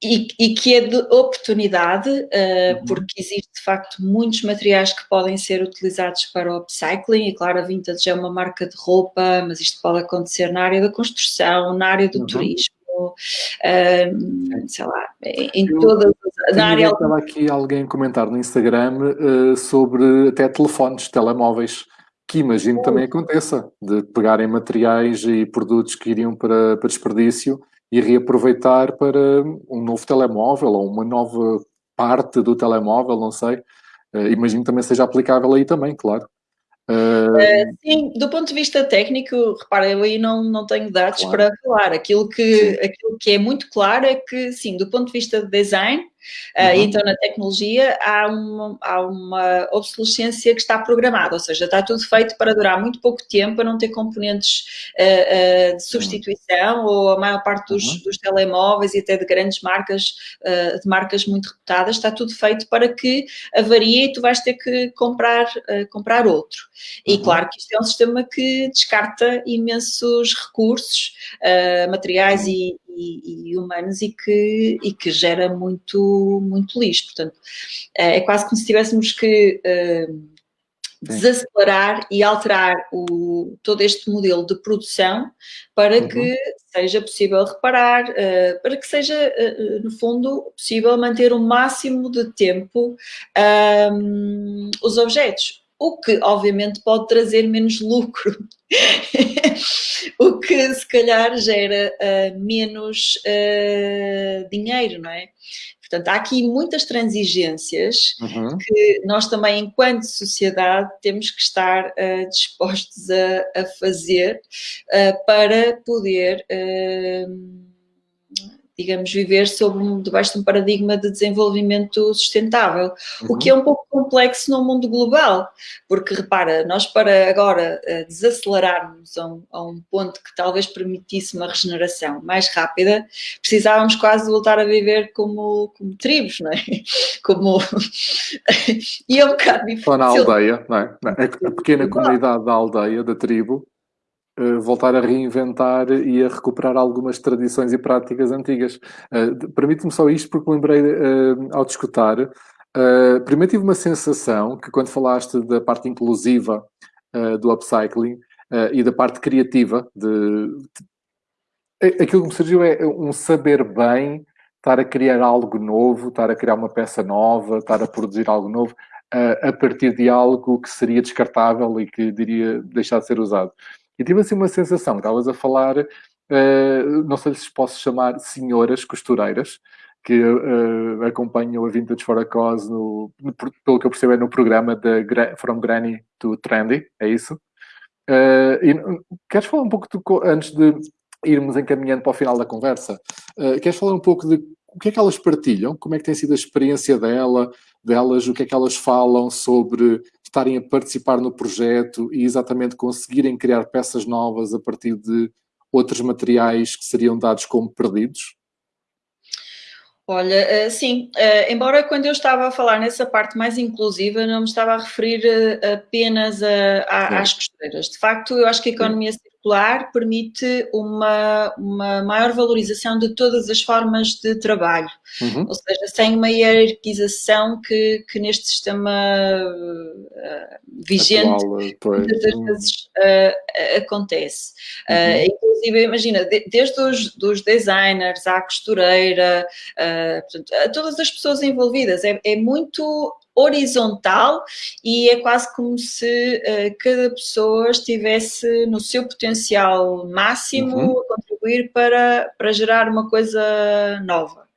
Speaker 2: e, e, que é de oportunidade, uh, uhum. porque existe, de facto, muitos materiais que podem ser utilizados para o upcycling, e claro, a Vintage é uma marca de roupa, mas isto pode acontecer na área da construção, na área do uhum. turismo, uh, sei lá, em eu, todas
Speaker 1: na área... Estava aqui alguém comentar no Instagram uh, sobre até telefones, telemóveis, que imagino também aconteça, de pegarem materiais e produtos que iriam para, para desperdício e reaproveitar para um novo telemóvel ou uma nova parte do telemóvel, não sei. Uh, imagino também seja aplicável aí também, claro.
Speaker 2: Uh, sim, do ponto de vista técnico, repara, eu aí não, não tenho dados claro. para falar. Aquilo que, aquilo que é muito claro é que, sim, do ponto de vista de design, uhum. Então, na tecnologia, há uma, há uma obsolescência que está programada, ou seja, está tudo feito para durar muito pouco tempo, para não ter componentes uh, uh, de substituição, ou a maior parte dos, uhum. dos telemóveis e até de grandes marcas, de marcas muito reputadas, está tudo feito para que avarie e tu vais ter que comprar, comprar outro. E uhum. claro que isto é um sistema que descarta imensos recursos, materiais e, e, e, humanos e que, e que gera muito, muito lixo. Portanto, é, é quase como se tivéssemos que uh, desacelerar e alterar o, todo este modelo de produção para uhum. que seja possível reparar, uh, para que seja, uh, no fundo, possível manter o máximo de tempo um, os objetos o que obviamente pode trazer menos lucro, [LAUGHS] o que se calhar gera uh, menos uh, dinheiro, não é? Portanto, há aqui muitas transigências uhum. que nós também, enquanto sociedade, temos que estar uh, dispostos a, a fazer para poder digamos, viver sob um, debaixo de um paradigma de desenvolvimento sustentável, uhum. o que é um pouco complexo no mundo global, porque repara, nós para agora uh, desacelerarmos a um, a um, ponto que talvez permitisse uma regeneração mais rápida, precisávamos quase voltar a viver como, como tribos, não é? [LAUGHS] Como... [LAUGHS] e é um bocado difícil.
Speaker 1: Ou na aldeia, não é? A pequena comunidade da aldeia, da tribo, eh, voltar a reinventar e a recuperar algumas tradições e práticas antigas. Uh, Permite-me só isto porque lembrei uh, ao discutir. Uh, primeiro tive uma sensação que quando falaste da parte inclusiva do upcycling e da parte criativa, de, de, aquilo que me surgiu é um saber bem estar a criar algo novo, estar a criar uma peça nova, estar a produzir algo novo, a partir de algo que seria descartável e que diria deixar de ser usado. E tive assim uma sensação, estavas a falar, uh, não sei se posso chamar senhoras costureiras, que uh, acompanham a Vintage for a Cause, no, no, pelo que eu percebo é no programa de From Granny to Trendy, é isso? Uh, e, queres falar um pouco, de, antes de irmos encaminhando para o final da conversa, uh, queres falar um pouco de o que é que elas partilham, como é que tem sido a experiência dela, delas, o que é que elas falam sobre estarem a participar no projeto e exatamente conseguirem criar peças novas a partir de outros materiais que seriam dados como perdidos?
Speaker 2: Olha, eh, sim, eh, embora quando eu estava a falar nessa parte mais inclusiva, não me estava a referir eh, apenas a, a, às costureiras. De facto, eu acho que a economia permite uma, uma maior valorização de todas as formas de trabalho. Uhum. Ou seja, sem uma hierarquização que, que neste sistema uh, vigente
Speaker 1: Atual,
Speaker 2: muitas das uhum. vezes uh, acontece. Uhum. Uh, inclusive, imagina, de, desde os dos designers à costureira, portanto, a todas as pessoas envolvidas, é, é muito horizontal e é quase como se uh, cada pessoa estivesse no seu potencial máximo uhum. a contribuir para, para gerar uma coisa nova.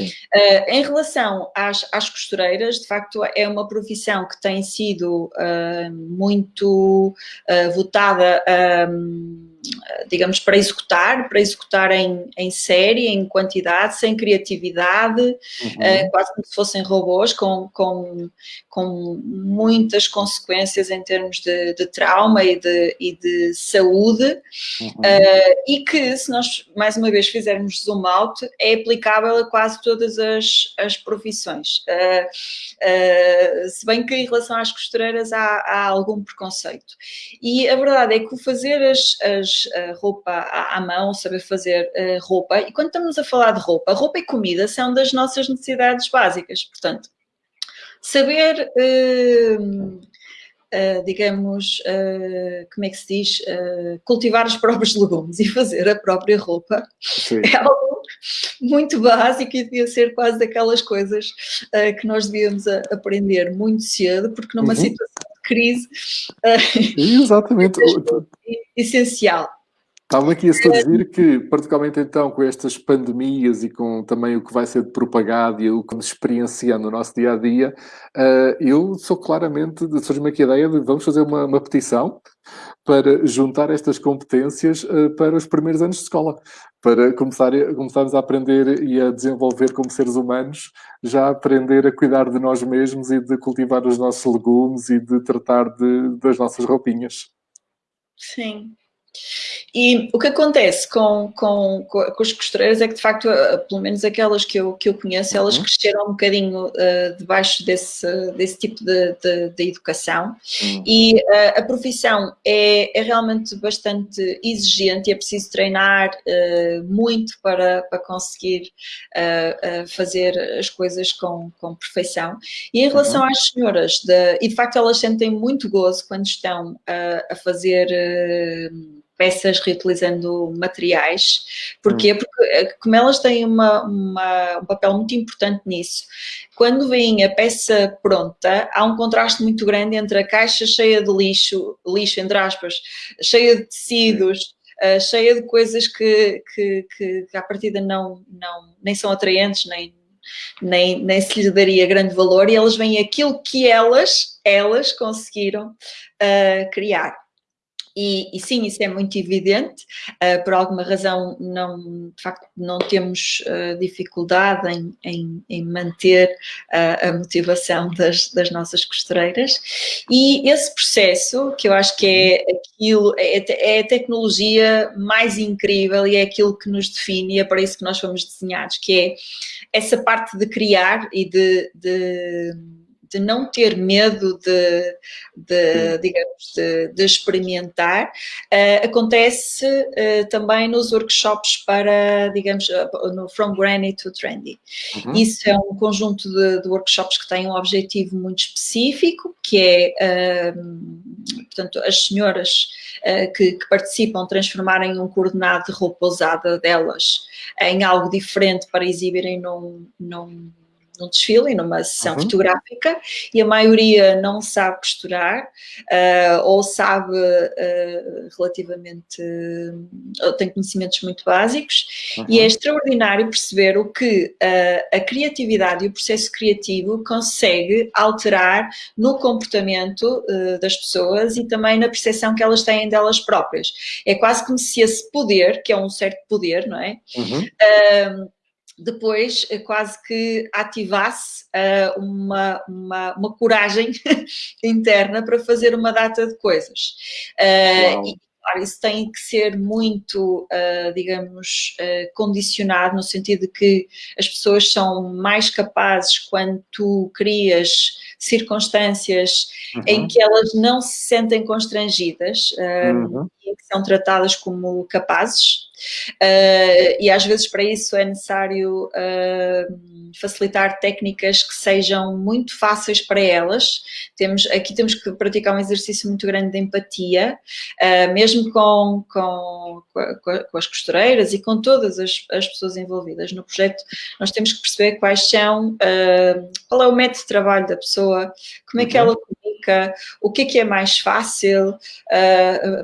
Speaker 2: Uh, em relação às, às, costureiras, de facto é uma profissão que tem sido uh, muito votada um, digamos, para executar, para executar em, em série, em quantidade, sem criatividade, uhum. uh, quase como se fossem robôs, com, com, com muitas consequências em termos de, de trauma e de, e de saúde, uhum. uh, e que, se nós, mais uma vez, fizermos zoom out, é aplicável a quase todas as, as profissões. Uh, se bem que, em relação às costureiras, há, há algum preconceito. E a verdade é que o fazer as, as roupa à, mão, saber fazer uh, roupa. E quando estamos a falar de roupa, roupa e comida são das nossas necessidades básicas. Portanto, saber, uh, uh, digamos, como é que se diz, cultivar os próprios legumes e fazer a própria roupa Sim. é algo muito básico e devia ser quase daquelas coisas que nós devíamos aprender muito cedo, porque numa uhum. situação crise.
Speaker 1: Exatamente. [LAUGHS]
Speaker 2: Essencial.
Speaker 1: Estava aqui a dizer que, particularmente então, com estas pandemias e com também o que vai ser propagado e o que nos experienciando no nosso dia a dia, uh, eu sou claramente, surge-me aqui a ideia de vamos fazer uma, uma petição para juntar estas competências uh, para os primeiros anos de escola, para começar, começarmos a aprender e a desenvolver como seres humanos, já aprender a cuidar de nós mesmos e de cultivar os nossos legumes e de tratar de, das nossas roupinhas.
Speaker 2: Sim, e o que acontece com, com, com as costureiras é que, de facto, pelo menos aquelas que eu, que eu conheço, elas uhum. cresceram um bocadinho uh, debaixo desse, desse tipo de, de, de educação uhum. e uh, a profissão é, é realmente bastante exigente e é preciso treinar uh, muito para, para conseguir fazer as coisas com, com perfeição. E em relação uhum. às senhoras, de, e de facto elas sentem muito gozo quando estão a fazer peças reutilizando materiais. Porquê? Hum. Porque eh, como elas têm uma, uma, um papel muito importante nisso, quando vem a peça pronta, há um contraste muito grande entre a caixa cheia de lixo, lixo entre aspas, cheia de tecidos, uh, cheia de coisas que, que, que, que à partida não, não, nem são atraentes, nem, nem, nem se lhes daria grande valor, e elas veem aquilo que elas, elas conseguiram uh, criar. E, e, sim, isso é muito evidente, uh, por alguma razão não, de facto não temos uh, dificuldade em, em, em manter uh, a motivação das, das, nossas costureiras. E esse processo, que eu acho que é aquilo, é, é, a tecnologia mais incrível e é aquilo que nos define e é para isso que nós fomos desenhados, que é essa parte de criar e de, de de não ter medo de, de digamos, de, de experimentar, uh, acontece uh, também nos workshops para, digamos, uh, no From Granny to Trendy. Uhum. Isso é um conjunto de, de, workshops que tem um objetivo muito específico, que é, portanto, as senhoras que, que, participam transformarem um coordenado de roupa usada delas em algo diferente para exibirem num, num num desfile, numa sessão uhum. fotográfica, e a maioria não sabe costurar, uh, ou sabe uh, relativamente, uh, tem conhecimentos muito básicos, uhum. e é extraordinário perceber o que a criatividade e o processo criativo consegue alterar no comportamento das pessoas e também na percepção que elas têm delas próprias. É quase como se esse poder, que é um certo poder, não é? Uhum depois eh, quase que ativasse uh, uma, uma, uma, coragem [LAUGHS] interna para fazer uma data de coisas. Uh, e, claro, isso tem que ser muito, uh, digamos, condicionado no sentido de que as pessoas são mais capazes quando tu crias circunstâncias uhum. em que elas não se sentem constrangidas uhum. E que são tratadas como capazes. Uh, e às vezes para isso é necessário uh, facilitar técnicas que sejam muito fáceis para elas. Temos, aqui temos que praticar um exercício muito grande de empatia, uh, mesmo com, com, com, com, as costureiras e com todas as, as, pessoas envolvidas no projeto, nós temos que perceber quais são, qual é o método de trabalho da pessoa, como é que uhum. ela o que é que é mais fácil.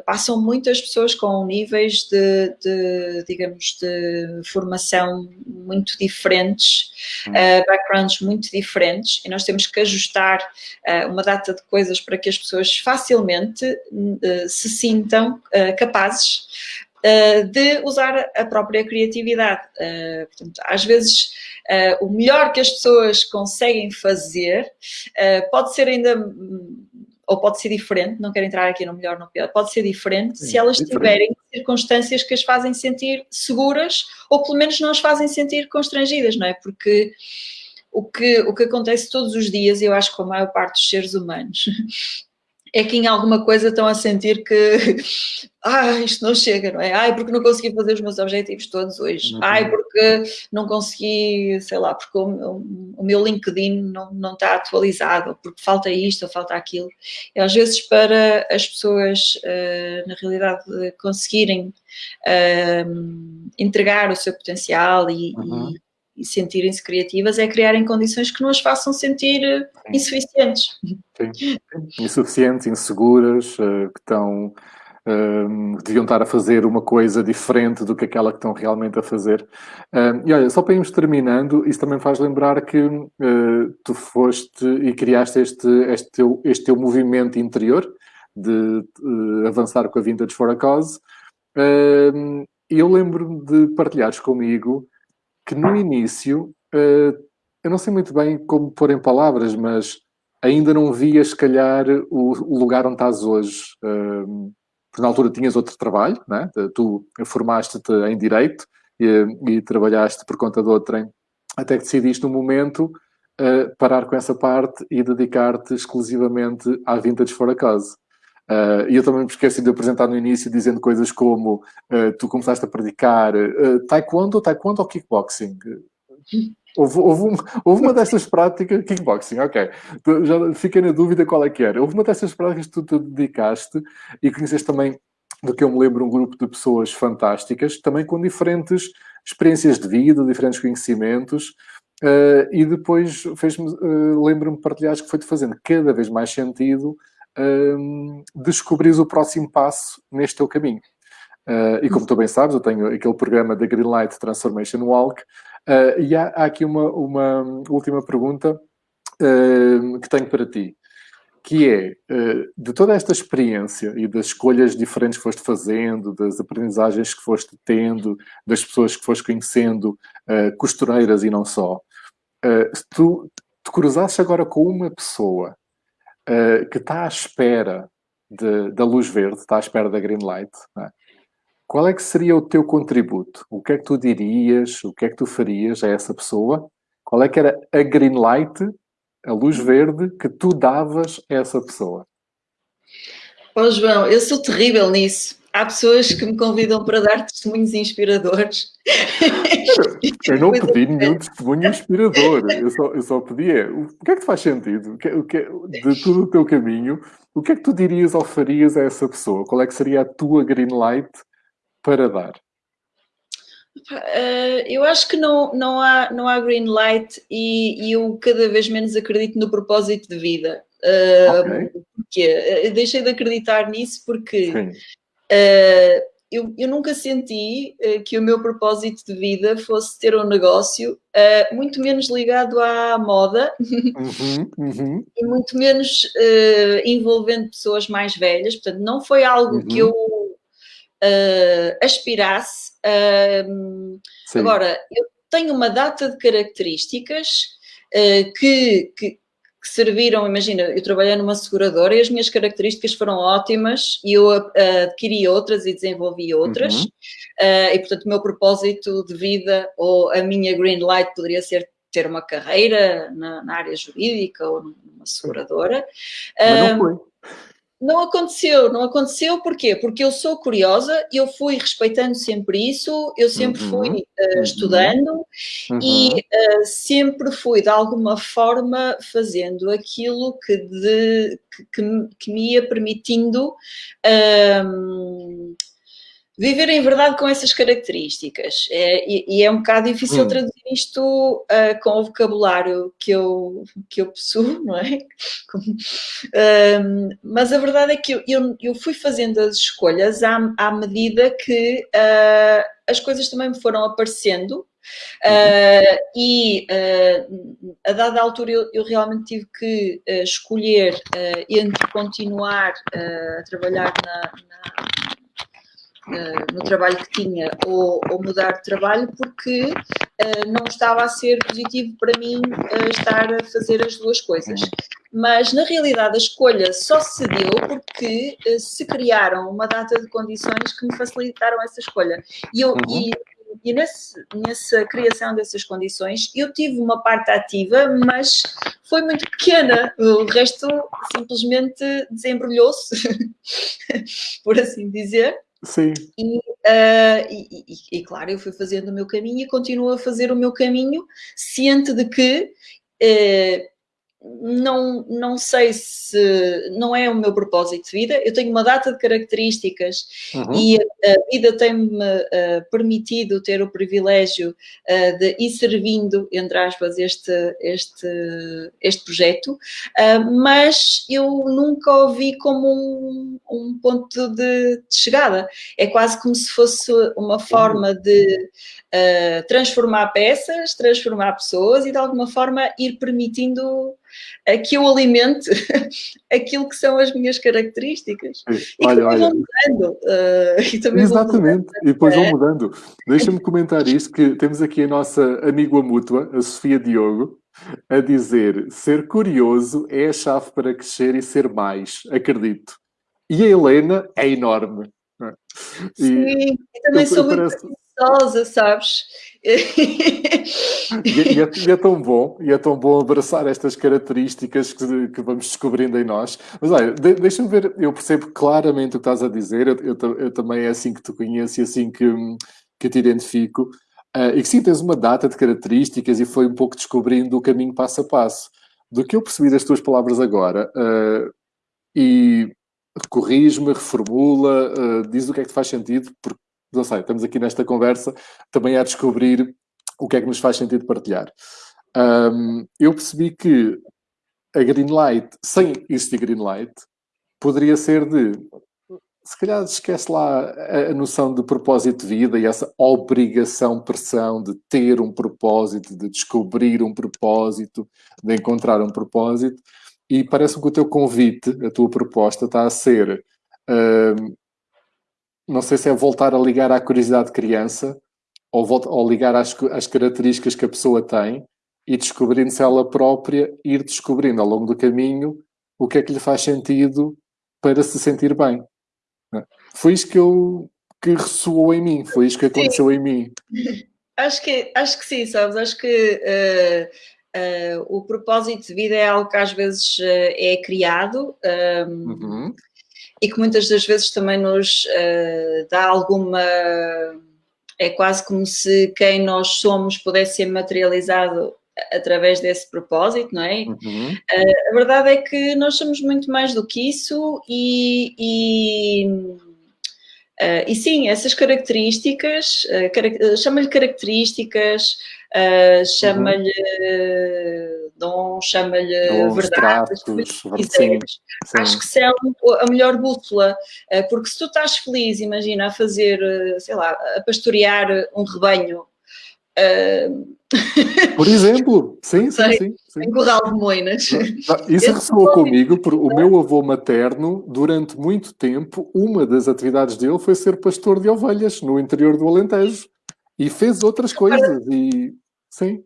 Speaker 2: passam muitas pessoas com níveis de, de digamos, de formação muito diferentes, uh, backgrounds muito diferentes, e nós temos que ajustar uh, uma data de coisas para que as pessoas facilmente uh, se sintam capazes de usar a própria criatividade. portanto, às vezes, o melhor que as pessoas conseguem fazer pode ser ainda ou pode ser diferente, não quero entrar aqui no melhor ou no pior, pode ser diferente Sim, se elas diferente. tiverem circunstâncias que as fazem sentir seguras ou pelo menos não as fazem sentir constrangidas, não é? Porque o que, o que acontece todos os dias, e eu acho que com a maior parte dos seres humanos, [LAUGHS] é que em alguma coisa estão a sentir que [LAUGHS] ah, isto não chega, não é? Ai, porque não consegui fazer os meus objetivos todos hoje. Uhum. Ai, porque não consegui, sei lá, porque o meu, o meu LinkedIn não, não está atualizado, porque falta isto ou falta aquilo. E às vezes para as pessoas, uh, na realidade, conseguirem uh, entregar o seu potencial e, uhum. e e sentirem-se criativas é criarem condições que não as façam sentir eh, insuficientes.
Speaker 1: Sim. [LAUGHS] Insuficientes, inseguras, uh, que estão uh, deviam estar a fazer uma coisa diferente do que aquela que estão realmente a fazer. Uh, e olha, só para irmos terminando, isso também faz lembrar que tu foste e criaste este, este, teu, este teu movimento interior de avançar com a Vintage for a Cause. eu lembro-me de partilhares comigo que no início, uh, eu não sei muito bem como pôr em palavras, mas ainda não via, se calhar, o, lugar onde estás hoje. Uh, porque na altura tinhas outro trabalho, né? tu formaste-te em Direito e, e, trabalhaste por conta de outrem, até que decidiste no momento uh, parar com essa parte e dedicar-te exclusivamente à Vintage for a Cause. Uh, e eu também me esqueci de apresentar no início dizendo coisas como uh, tu começaste a praticar uh, taekwondo, taekwondo ou kickboxing? Houve, houve, um, houve, uma dessas práticas, kickboxing, ok. Já fiquei na dúvida qual é que era. Houve uma dessas práticas que tu te dedicaste e conheceste também, do que eu me lembro, um grupo de pessoas fantásticas, também com diferentes experiências de vida, diferentes conhecimentos. Uh, e depois fez-me, uh, lembro-me de partilhares que foi-te fazendo cada vez mais sentido um, descobrires o próximo passo neste teu caminho. Uh, e como tu bem sabes, eu tenho aquele programa da Greenlight Transformation Walk, uh, e há, há, aqui uma, uma última pergunta uh, que tenho para ti, que é, de toda esta experiência e das escolhas diferentes que foste fazendo, das aprendizagens que foste tendo, das pessoas que foste conhecendo, costureiras e não só, se tu te cruzasses agora com uma pessoa uh, que está à espera de, da luz verde, está à espera da green light, é? qual é que seria o teu contributo? O que é que tu dirias, o que é que tu farias a essa pessoa? Qual é que era a green light, a luz verde, que tu davas a essa pessoa?
Speaker 2: Oh, João, eu sou terrível nisso há pessoas que me convidam para dar testemunhos inspiradores. [LAUGHS]
Speaker 1: Eu não pedi nenhum testemunho inspirador, eu só, eu só pedi é, o que é que te faz sentido? O que, o que, de todo o teu caminho, o que é que tu dirias ou farias a essa pessoa? Qual é que seria a tua green light para dar?
Speaker 2: Uh, eu acho que não, não, há, não há green light e, e eu cada vez menos acredito no propósito de vida. Uh, okay. Porque eu deixei de acreditar nisso porque Sim. Uh, eu, eu, nunca senti uh, que o meu propósito de vida fosse ter um negócio uh, muito menos ligado à moda uhum, uhum. [LAUGHS] e muito menos envolvendo pessoas mais velhas. Portanto, não foi algo uhum. que eu aspirasse. agora, eu tenho uma data de características que, que que serviram, imagina, eu trabalhei numa seguradora e as minhas características foram ótimas e eu adquiri outras e desenvolvi outras. Uhum. Uh, e, portanto, o meu propósito de vida ou a minha green light poderia ser ter uma carreira na, na, área jurídica ou numa seguradora.
Speaker 1: Mas não foi.
Speaker 2: Não aconteceu, não aconteceu porquê? Porque eu sou curiosa, eu fui respeitando sempre isso, eu sempre uhum, fui uh, estudando uhum. e uh, sempre fui de alguma forma fazendo aquilo que, de, que, que, que me ia permitindo Viver em verdade com essas características. É, e, e, é um bocado difícil hum. traduzir isto uh, com o vocabulário que eu, que eu possuo, [LAUGHS] não é? um, mas a verdade é que eu, eu, eu, fui fazendo as escolhas à, à medida que uh, as coisas também me foram aparecendo. Uh, e a dada altura eu, eu realmente tive que escolher entre continuar a trabalhar na, na uh, no trabalho que tinha ou, ou, mudar de trabalho porque uh, não estava a ser positivo para mim uh, estar a fazer as duas coisas. Mas, na realidade, a escolha só se deu porque se criaram uma data de condições que me facilitaram essa escolha. E, eu, uhum. e, e nesse, nessa criação dessas condições, eu tive uma parte ativa, mas foi muito pequena. O resto simplesmente desembrulhou-se, [LAUGHS] por assim dizer.
Speaker 1: Sim.
Speaker 2: E, uh, e, e, e, claro, eu fui fazendo o meu caminho e continuo a fazer o meu caminho, ciente de que uh, não, não sei se não é o meu propósito de vida. Eu tenho uma data de características uhum. e a vida tem-me uh, permitido ter o privilégio uh, de ir servindo, entre aspas, este, este, este projeto, uh, mas eu nunca o vi como um, um ponto de, de, chegada. É quase como se fosse uma forma de transformar peças, transformar pessoas e de alguma forma ir permitindo que eu alimente [LAUGHS] aquilo que são as minhas características. E olha, vão mudando. Uh, [LAUGHS]
Speaker 1: e Exatamente, e depois vão mudando. Deixa-me comentar isto, que temos aqui a nossa amiga mútua, a Sofia Diogo, a dizer, ser curioso é a chave para crescer e ser mais, acredito. E a Helena é enorme.
Speaker 2: Sim, e, também sou muito preguiçosa, sabes?
Speaker 1: e, e, é, e, é, tão bom, e é tão bom abraçar estas características que, que vamos descobrindo em nós. Mas olha, de, deixa-me ver, eu percebo claramente o que estás a dizer, eu, eu, eu, também é assim que te conheço e assim que, que te identifico. Uh, e que sim, tens uma data de características e foi um pouco descobrindo o caminho passo a passo. Do que eu percebi das tuas palavras agora, uh, e corrige-me, reformula, uh, diz o que é que te faz sentido, porque não sei, estamos aqui nesta conversa também a descobrir o que é que nos faz sentido partilhar. Um, eu percebi que a green light, sem existir green light, poderia ser de se calhar esquece lá a, noção de propósito de vida e essa obrigação, pressão de ter um propósito, de descobrir um propósito, de encontrar um propósito, e parece que o teu convite, a tua proposta, está a ser não sei se é voltar a ligar à curiosidade de criança ou, volta, ou ligar às, às características que a pessoa tem e descobrindo-se ela própria, ir descobrindo ao longo do caminho o que é que lhe faz sentido para se sentir bem. É? Foi isso que eu que ressoou em mim, foi isso que aconteceu sim. em mim. [LAUGHS]
Speaker 2: Acho que, acho que sim, sabes? Acho que uh, uh, o propósito de vida é algo que às vezes uh, é criado. Um, uhum e que muitas das vezes também nos uh, dá alguma. É quase como se quem nós somos pudesse ser materializado através desse propósito, não é? Uhum. Uh, a verdade é que nós somos muito mais do que isso e, e, uh, e sim, essas características, uh, carac chama-lhe características, chama-lhe. Dom, chama-lhe verdade, acho que são a melhor bússola, uh, porque se tu estás feliz, imagina, a fazer, uh, sei lá, a pastorear um rebanho,
Speaker 1: por exemplo, [LAUGHS] sim, sim, sim, sim.
Speaker 2: Em Corral de Moinas.
Speaker 1: Isso ressoou comigo, porque o meu avô materno, durante muito tempo, uma das atividades dele foi ser pastor de ovelhas no interior do Alentejo. E fez outras coisas, e Sim.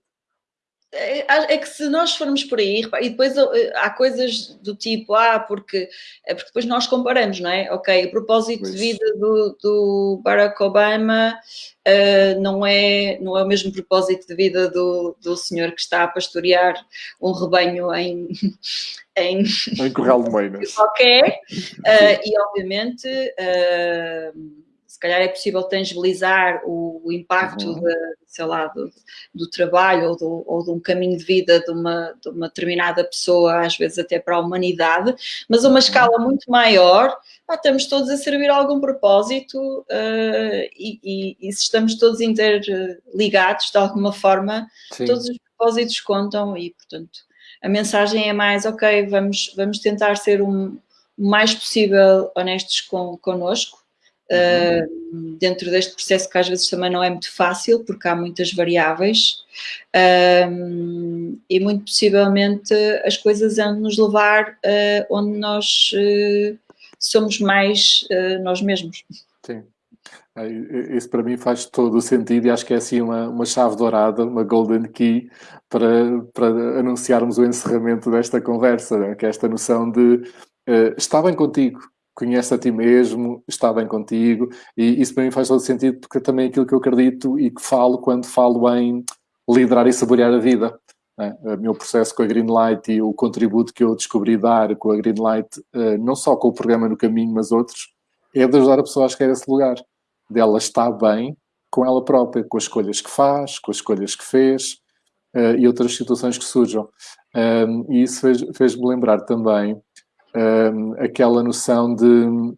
Speaker 2: É, é que se nós formos por aí, e depois eh, há coisas do tipo, ah, porque, é porque depois nós comparamos, não é? Ok, o propósito de vida do, do Barack Obama uh, não, é, não é o mesmo propósito de vida do, do senhor que está a pastorear um rebanho em. [LAUGHS]
Speaker 1: em, em Corral de Meinas.
Speaker 2: Qualquer, [LAUGHS] uh, e obviamente. Uh, se calhar é possível tangibilizar o, o impacto uhum. de, sei lá, do, do trabalho ou, do, ou, de um caminho de vida de uma, de uma, determinada pessoa, às vezes até para a humanidade, mas a uma uhum. escala muito maior, ah, estamos todos a servir a algum propósito uh, e, e, e, se estamos todos interligados de alguma forma, Sim. todos os propósitos contam e, portanto, a mensagem é mais, ok, vamos, vamos tentar ser um, o mais possível honestos com, connosco, uh, dentro deste processo que às vezes também não é muito fácil, porque há muitas variáveis, uh, e muito possivelmente as coisas vão nos levar uh, onde nós somos mais nós mesmos.
Speaker 1: Sim. Isso para mim faz todo o sentido e acho que é assim uma, uma chave dourada, uma golden key para, para anunciarmos o encerramento desta conversa, né? que é esta noção de uh, está bem contigo, conhece a ti mesmo, está bem contigo, e isso para mim faz todo sentido porque é também aquilo que eu acredito e que falo quando falo em liderar e saborear a vida. Né? O meu processo com a Greenlight e o contributo que eu descobri dar com a Greenlight, eh, não só com o programa no caminho, mas outros, é de ajudar a pessoa a chegar a esse lugar, dela estar bem com ela própria, com as escolhas que faz, com as escolhas que fez eh, e outras situações que surjam. E isso fez-me fez lembrar também uh, aquela noção de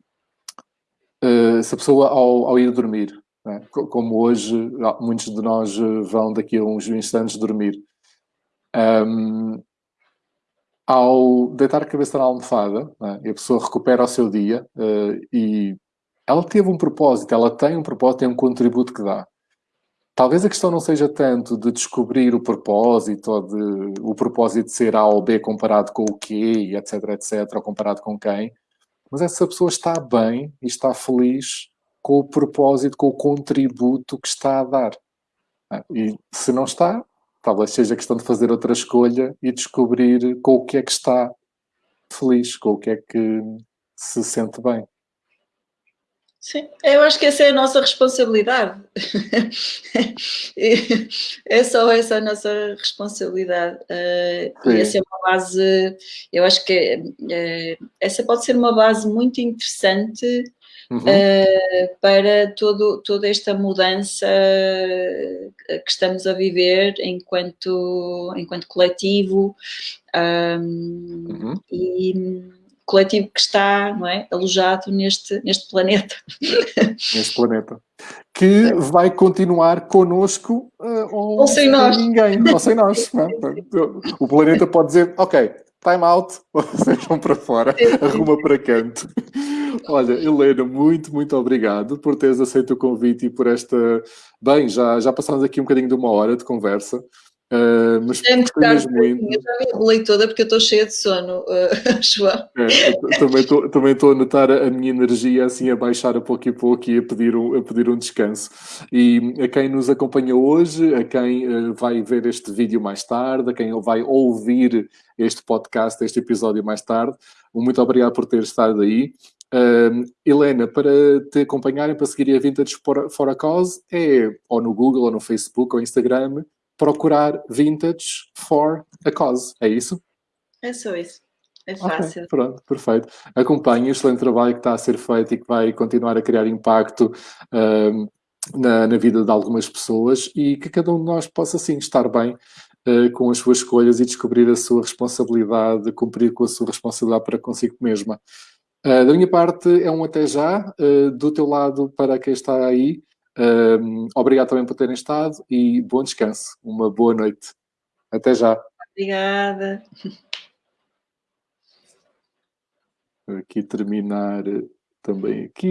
Speaker 1: uh, se a pessoa ao, ao ir dormir, é? como hoje muitos de nós eh, vão daqui a uns instantes dormir, um, ao deitar a cabeça na almofada, é? e a pessoa recupera o seu dia uh, e ela teve um propósito, ela tem um propósito, tem um contributo que dá. Talvez a questão não seja tanto de descobrir o propósito ou de o propósito de ser A ou B comparado com o quê, etc, etc, ou comparado com quem, mas é se a pessoa está bem e está feliz com o propósito, com o contributo que está a dar. Ah, e se não está, talvez seja questão de fazer outra escolha e descobrir com o que é que está feliz, com o que é que se sente bem.
Speaker 2: Sim, eu acho que essa é a nossa responsabilidade. é só essa a nossa responsabilidade. Uh, e essa é uma base, eu acho que uh, essa pode ser uma base muito interessante uhum. uh, para todo, toda esta mudança que estamos a viver enquanto, enquanto coletivo. Um, uhum. E coletivo que está não é, alojado neste, neste planeta. [LAUGHS]
Speaker 1: Neste planeta. Que vai continuar connosco uh, ou,
Speaker 2: ou sem nós.
Speaker 1: ninguém, ou sem nós. É? [LAUGHS] O planeta pode dizer, ok, time out, [LAUGHS] vocês vão para fora, arruma para canto. Olha, Helena, muito, muito obrigado por teres aceito o convite e por esta... Bem, já, já passamos aqui um bocadinho de uma hora de conversa. Uh, mas
Speaker 2: é muito muito. Eu já me enrolei toda porque eu estou cheia de sono, uh, [LAUGHS] João.
Speaker 1: É, também estou a notar a minha energia assim a baixar a pouco e pouco e a pedir um, a pedir um descanso. E a quem nos acompanha hoje, a quem uh, vai ver este vídeo mais tarde, a quem vai ouvir este podcast, este episódio mais tarde, muito obrigado por ter estado aí. Uh, Helena, para te acompanharem, para seguir a Vintage for, for a Cause, é ou no Google, ou no Facebook, ou Instagram, procurar vintage for a cause. É isso?
Speaker 2: É só isso. É fácil.
Speaker 1: Okay, pronto, perfeito. Acompanhe o excelente trabalho que está a ser feito e que vai continuar a criar impacto uh, na, na, vida de algumas pessoas e que cada um de nós possa, sim, estar bem uh, com as suas escolhas e descobrir a sua responsabilidade, cumprir com a sua responsabilidade para consigo mesma. Uh, da minha parte, é um até já. Uh, do teu lado, para quem está aí, um, obrigado também por terem estado e bom descanso. Uma boa noite. Até já.
Speaker 2: Obrigada.
Speaker 1: Aqui terminar também aqui.